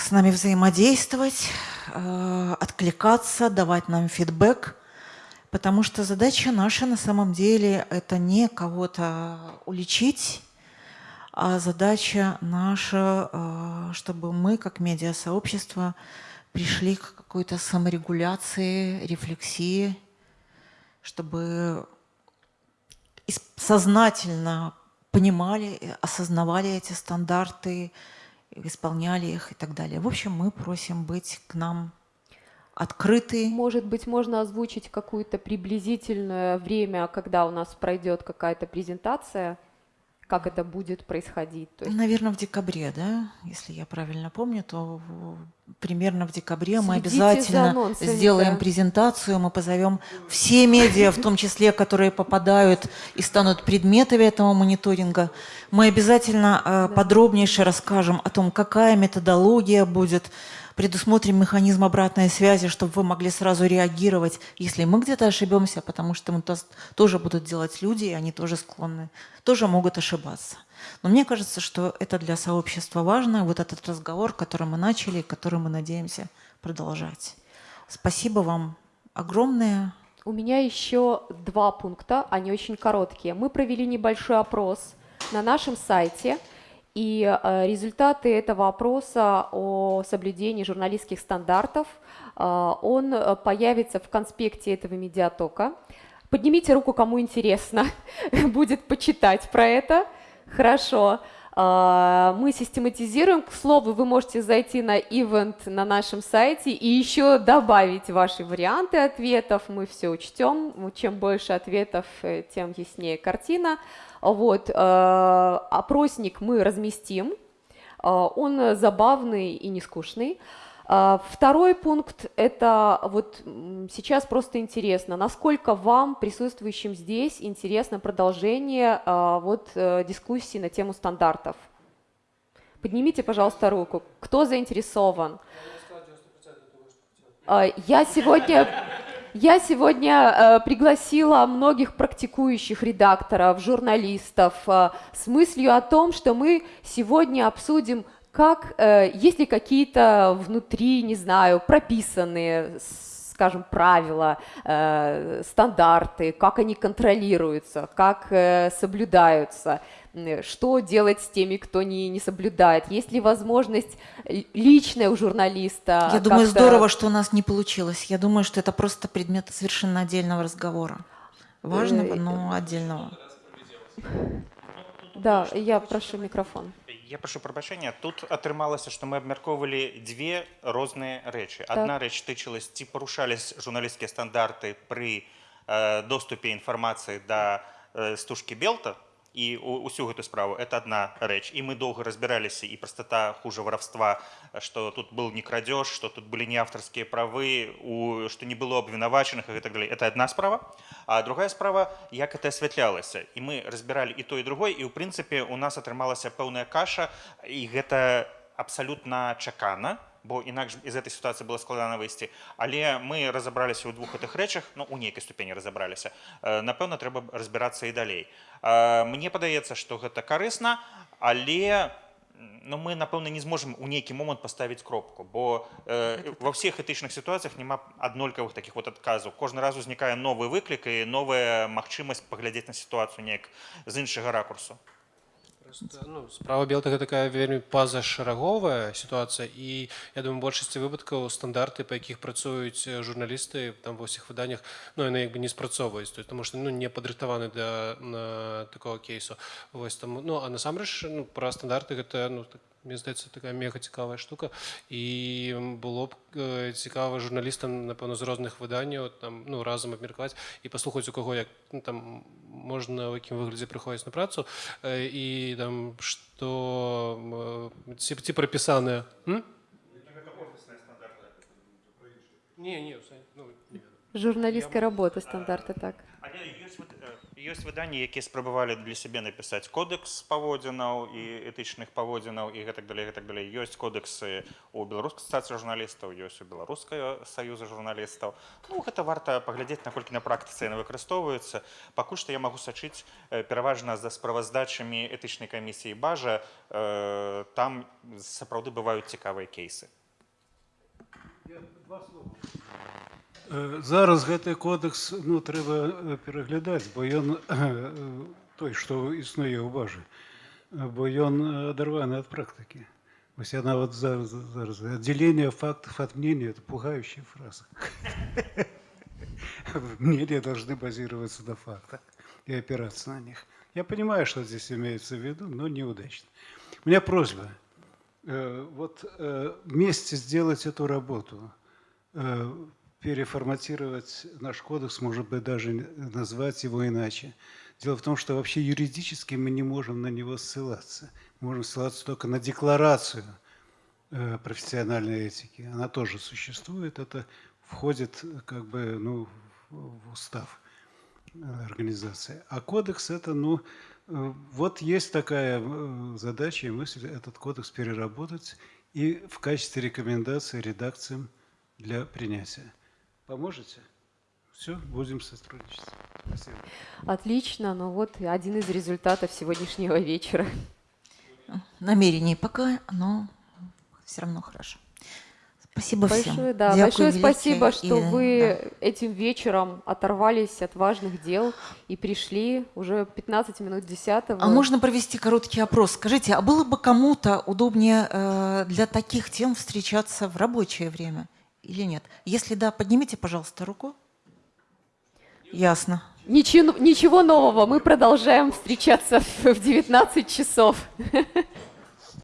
с нами взаимодействовать, откликаться, давать нам фидбэк, потому что задача наша на самом деле это не кого-то уличить, а задача наша, чтобы мы, как медиасообщество, пришли к какой-то саморегуляции, рефлексии, чтобы сознательно понимали, осознавали эти стандарты, исполняли их и так далее. В общем, мы просим быть к нам открыты. Может быть, можно озвучить какое-то приблизительное время, когда у нас пройдет какая-то презентация, как это будет происходить? То есть... Наверное, в декабре, да? Если я правильно помню, то примерно в декабре Следите мы обязательно сделаем да. презентацию, мы позовем все медиа, в том числе, которые попадают и станут предметами этого мониторинга. Мы обязательно э, подробнейше расскажем о том, какая методология будет, предусмотрим механизм обратной связи, чтобы вы могли сразу реагировать, если мы где-то ошибемся, потому что мы то, тоже будут делать люди, и они тоже склонны, тоже могут ошибаться. Но мне кажется, что это для сообщества важно, вот этот разговор, который мы начали, который мы надеемся продолжать. Спасибо вам огромное. У меня еще два пункта, они очень короткие. Мы провели небольшой опрос на нашем сайте – и э, результаты этого опроса о соблюдении журналистских стандартов, э, он э, появится в конспекте этого медиатока. Поднимите руку, кому интересно <laughs> будет почитать про это. Хорошо. Мы систематизируем. К слову, вы можете зайти на ивент на нашем сайте и еще добавить ваши варианты ответов. Мы все учтем. Чем больше ответов, тем яснее картина. Вот, э, опросник мы разместим, э, он забавный и не скучный. Э, второй пункт – это вот сейчас просто интересно, насколько вам, присутствующим здесь, интересно продолжение вот дискуссии на тему стандартов. Поднимите, пожалуйста, руку. Кто заинтересован? Я сегодня я сегодня э, пригласила многих практикующих редакторов, журналистов э, с мыслью о том, что мы сегодня обсудим, как, э, есть ли какие-то внутри, не знаю, прописанные скажем, правила, э, стандарты, как они контролируются, как э, соблюдаются, что делать с теми, кто не, не соблюдает, есть ли возможность личная у журналиста. Я думаю, здорово, что у нас не получилось. Я думаю, что это просто предмет совершенно отдельного разговора. Важного, э, но отдельного. <laughs> Да, я прошу микрофон. Я прошу прабачэння тут атрымалася што мы абмяркоўвалі дзве розныя рэчы адна так. рэч тычылась ці парушались журналісцкія стандарты пры э, доступе інфармацыі да э, стужкі белта і усю гэту справу это одна рэч і мы доўга разбіраліся і прастата хуже воровства что тут был не крадеж что тут были не авторскія правы у что не было абвінавачаных и так далее это одна справа а другая справа як это асвятлялася і мы разбіралі і то і другой і ў прынцыпе у нас атрымалася пэўная каша і гэта абсалютна чакана Бо інакш з этой сітуацыі было складана выйсці. Але мы разабраліся ў двух гэтых рэчах ну у нейкай ступені разабраліся. Напэўна трэба разбірацца і далей. Мне падаецца што гэта карысна але ну, мы напэўна не зможам у нейкі момант паставіць кропку бо э, ва ўсіх этычных сітуацыях няма аднолькавых таких вот адказаў. Кожны раз узнікае новы выклік і новая магчымасць паглядзець на сітуацыю неяк з іншага ракурсу Просто, ну, справа белтага такая вельмі пазашараговая сітуацыя і я думаю большасці выпадкаў стандарты па якіх працуюць журналісты там ва ўсіх выданнях ну яны як бы не спрацоўваюць то потому что ну не падрыхтаваны да на такого кейсу вось там ну а насамрэч ну, пра стандарты гэта ну так, мне здаецца такая мега цікавая штука і было б э, цікава журналістам напэўна з розных выданняў там ну разам абмеркаваць і паслухаць у каго як ну, там можна в якім выглядзе прыходзіць на працу э, і там што ці, ці прапісаныя не, не, ну, журналістської роботи стандарти, так. ёсць выданні якія спрабавалі для сябе напісаць кодекс паводзінаў і этычных паводзінаў і гэтак далей гэтак далей ёсць кодексы у беларускай асацыяцыі журналістаў ёсць у беларускай саюза журналістаў ну гэта варта паглядзець наколькі на практыцы яны выкарыстоўваюцца пакуль што я магу сачыць э, пераважна за справаздачамі этычнай камісіі бажа э, там сапраўды бываюць цікавыя кейсы Э, Зараз гэты кодекс ну, трэба э, пераглядаць, бо ён э, той, што існуе ў бажы, э, бо ён адарваны ад практыкі. Вось яна вот зараз, зараз отделение фактов от мнения – это пугающая фраза. <laughs> Мнения должны базироваться на фактах и опираться на них. Я понимаю, что здесь имеется в виду, но неудачно. У меня просьба. э, Вот э, вместе сделать эту работу, э, переформатировать наш кодекс, может быть, даже назвать его иначе. Дело в том, что вообще юридически мы не можем на него ссылаться. Мы можем ссылаться только на декларацию э, профессиональной этики. Она тоже существует, это входит как бы ну, в устав э, организации. А кодекс это, ну, э, вот есть такая задача и мысль этот кодекс переработать и в качестве рекомендации редакциям для принятия. Поможете? Все, будем сотрудничать. Спасибо. Отлично, ну вот и один из результатов сегодняшнего вечера. Намерений пока, но все равно хорошо. Спасибо всем. Большое, да, Дякую большое спасибо, И, что да. вы этим вечером оторвались от важных дел и пришли уже 15 минут 10 А можно провести короткий опрос? Скажите, а было бы кому-то удобнее э, для таких тем встречаться в рабочее время или нет? Если да, поднимите, пожалуйста, руку. Ясно. Ничего, ничего нового, мы продолжаем встречаться в в 19 часов. <laughs>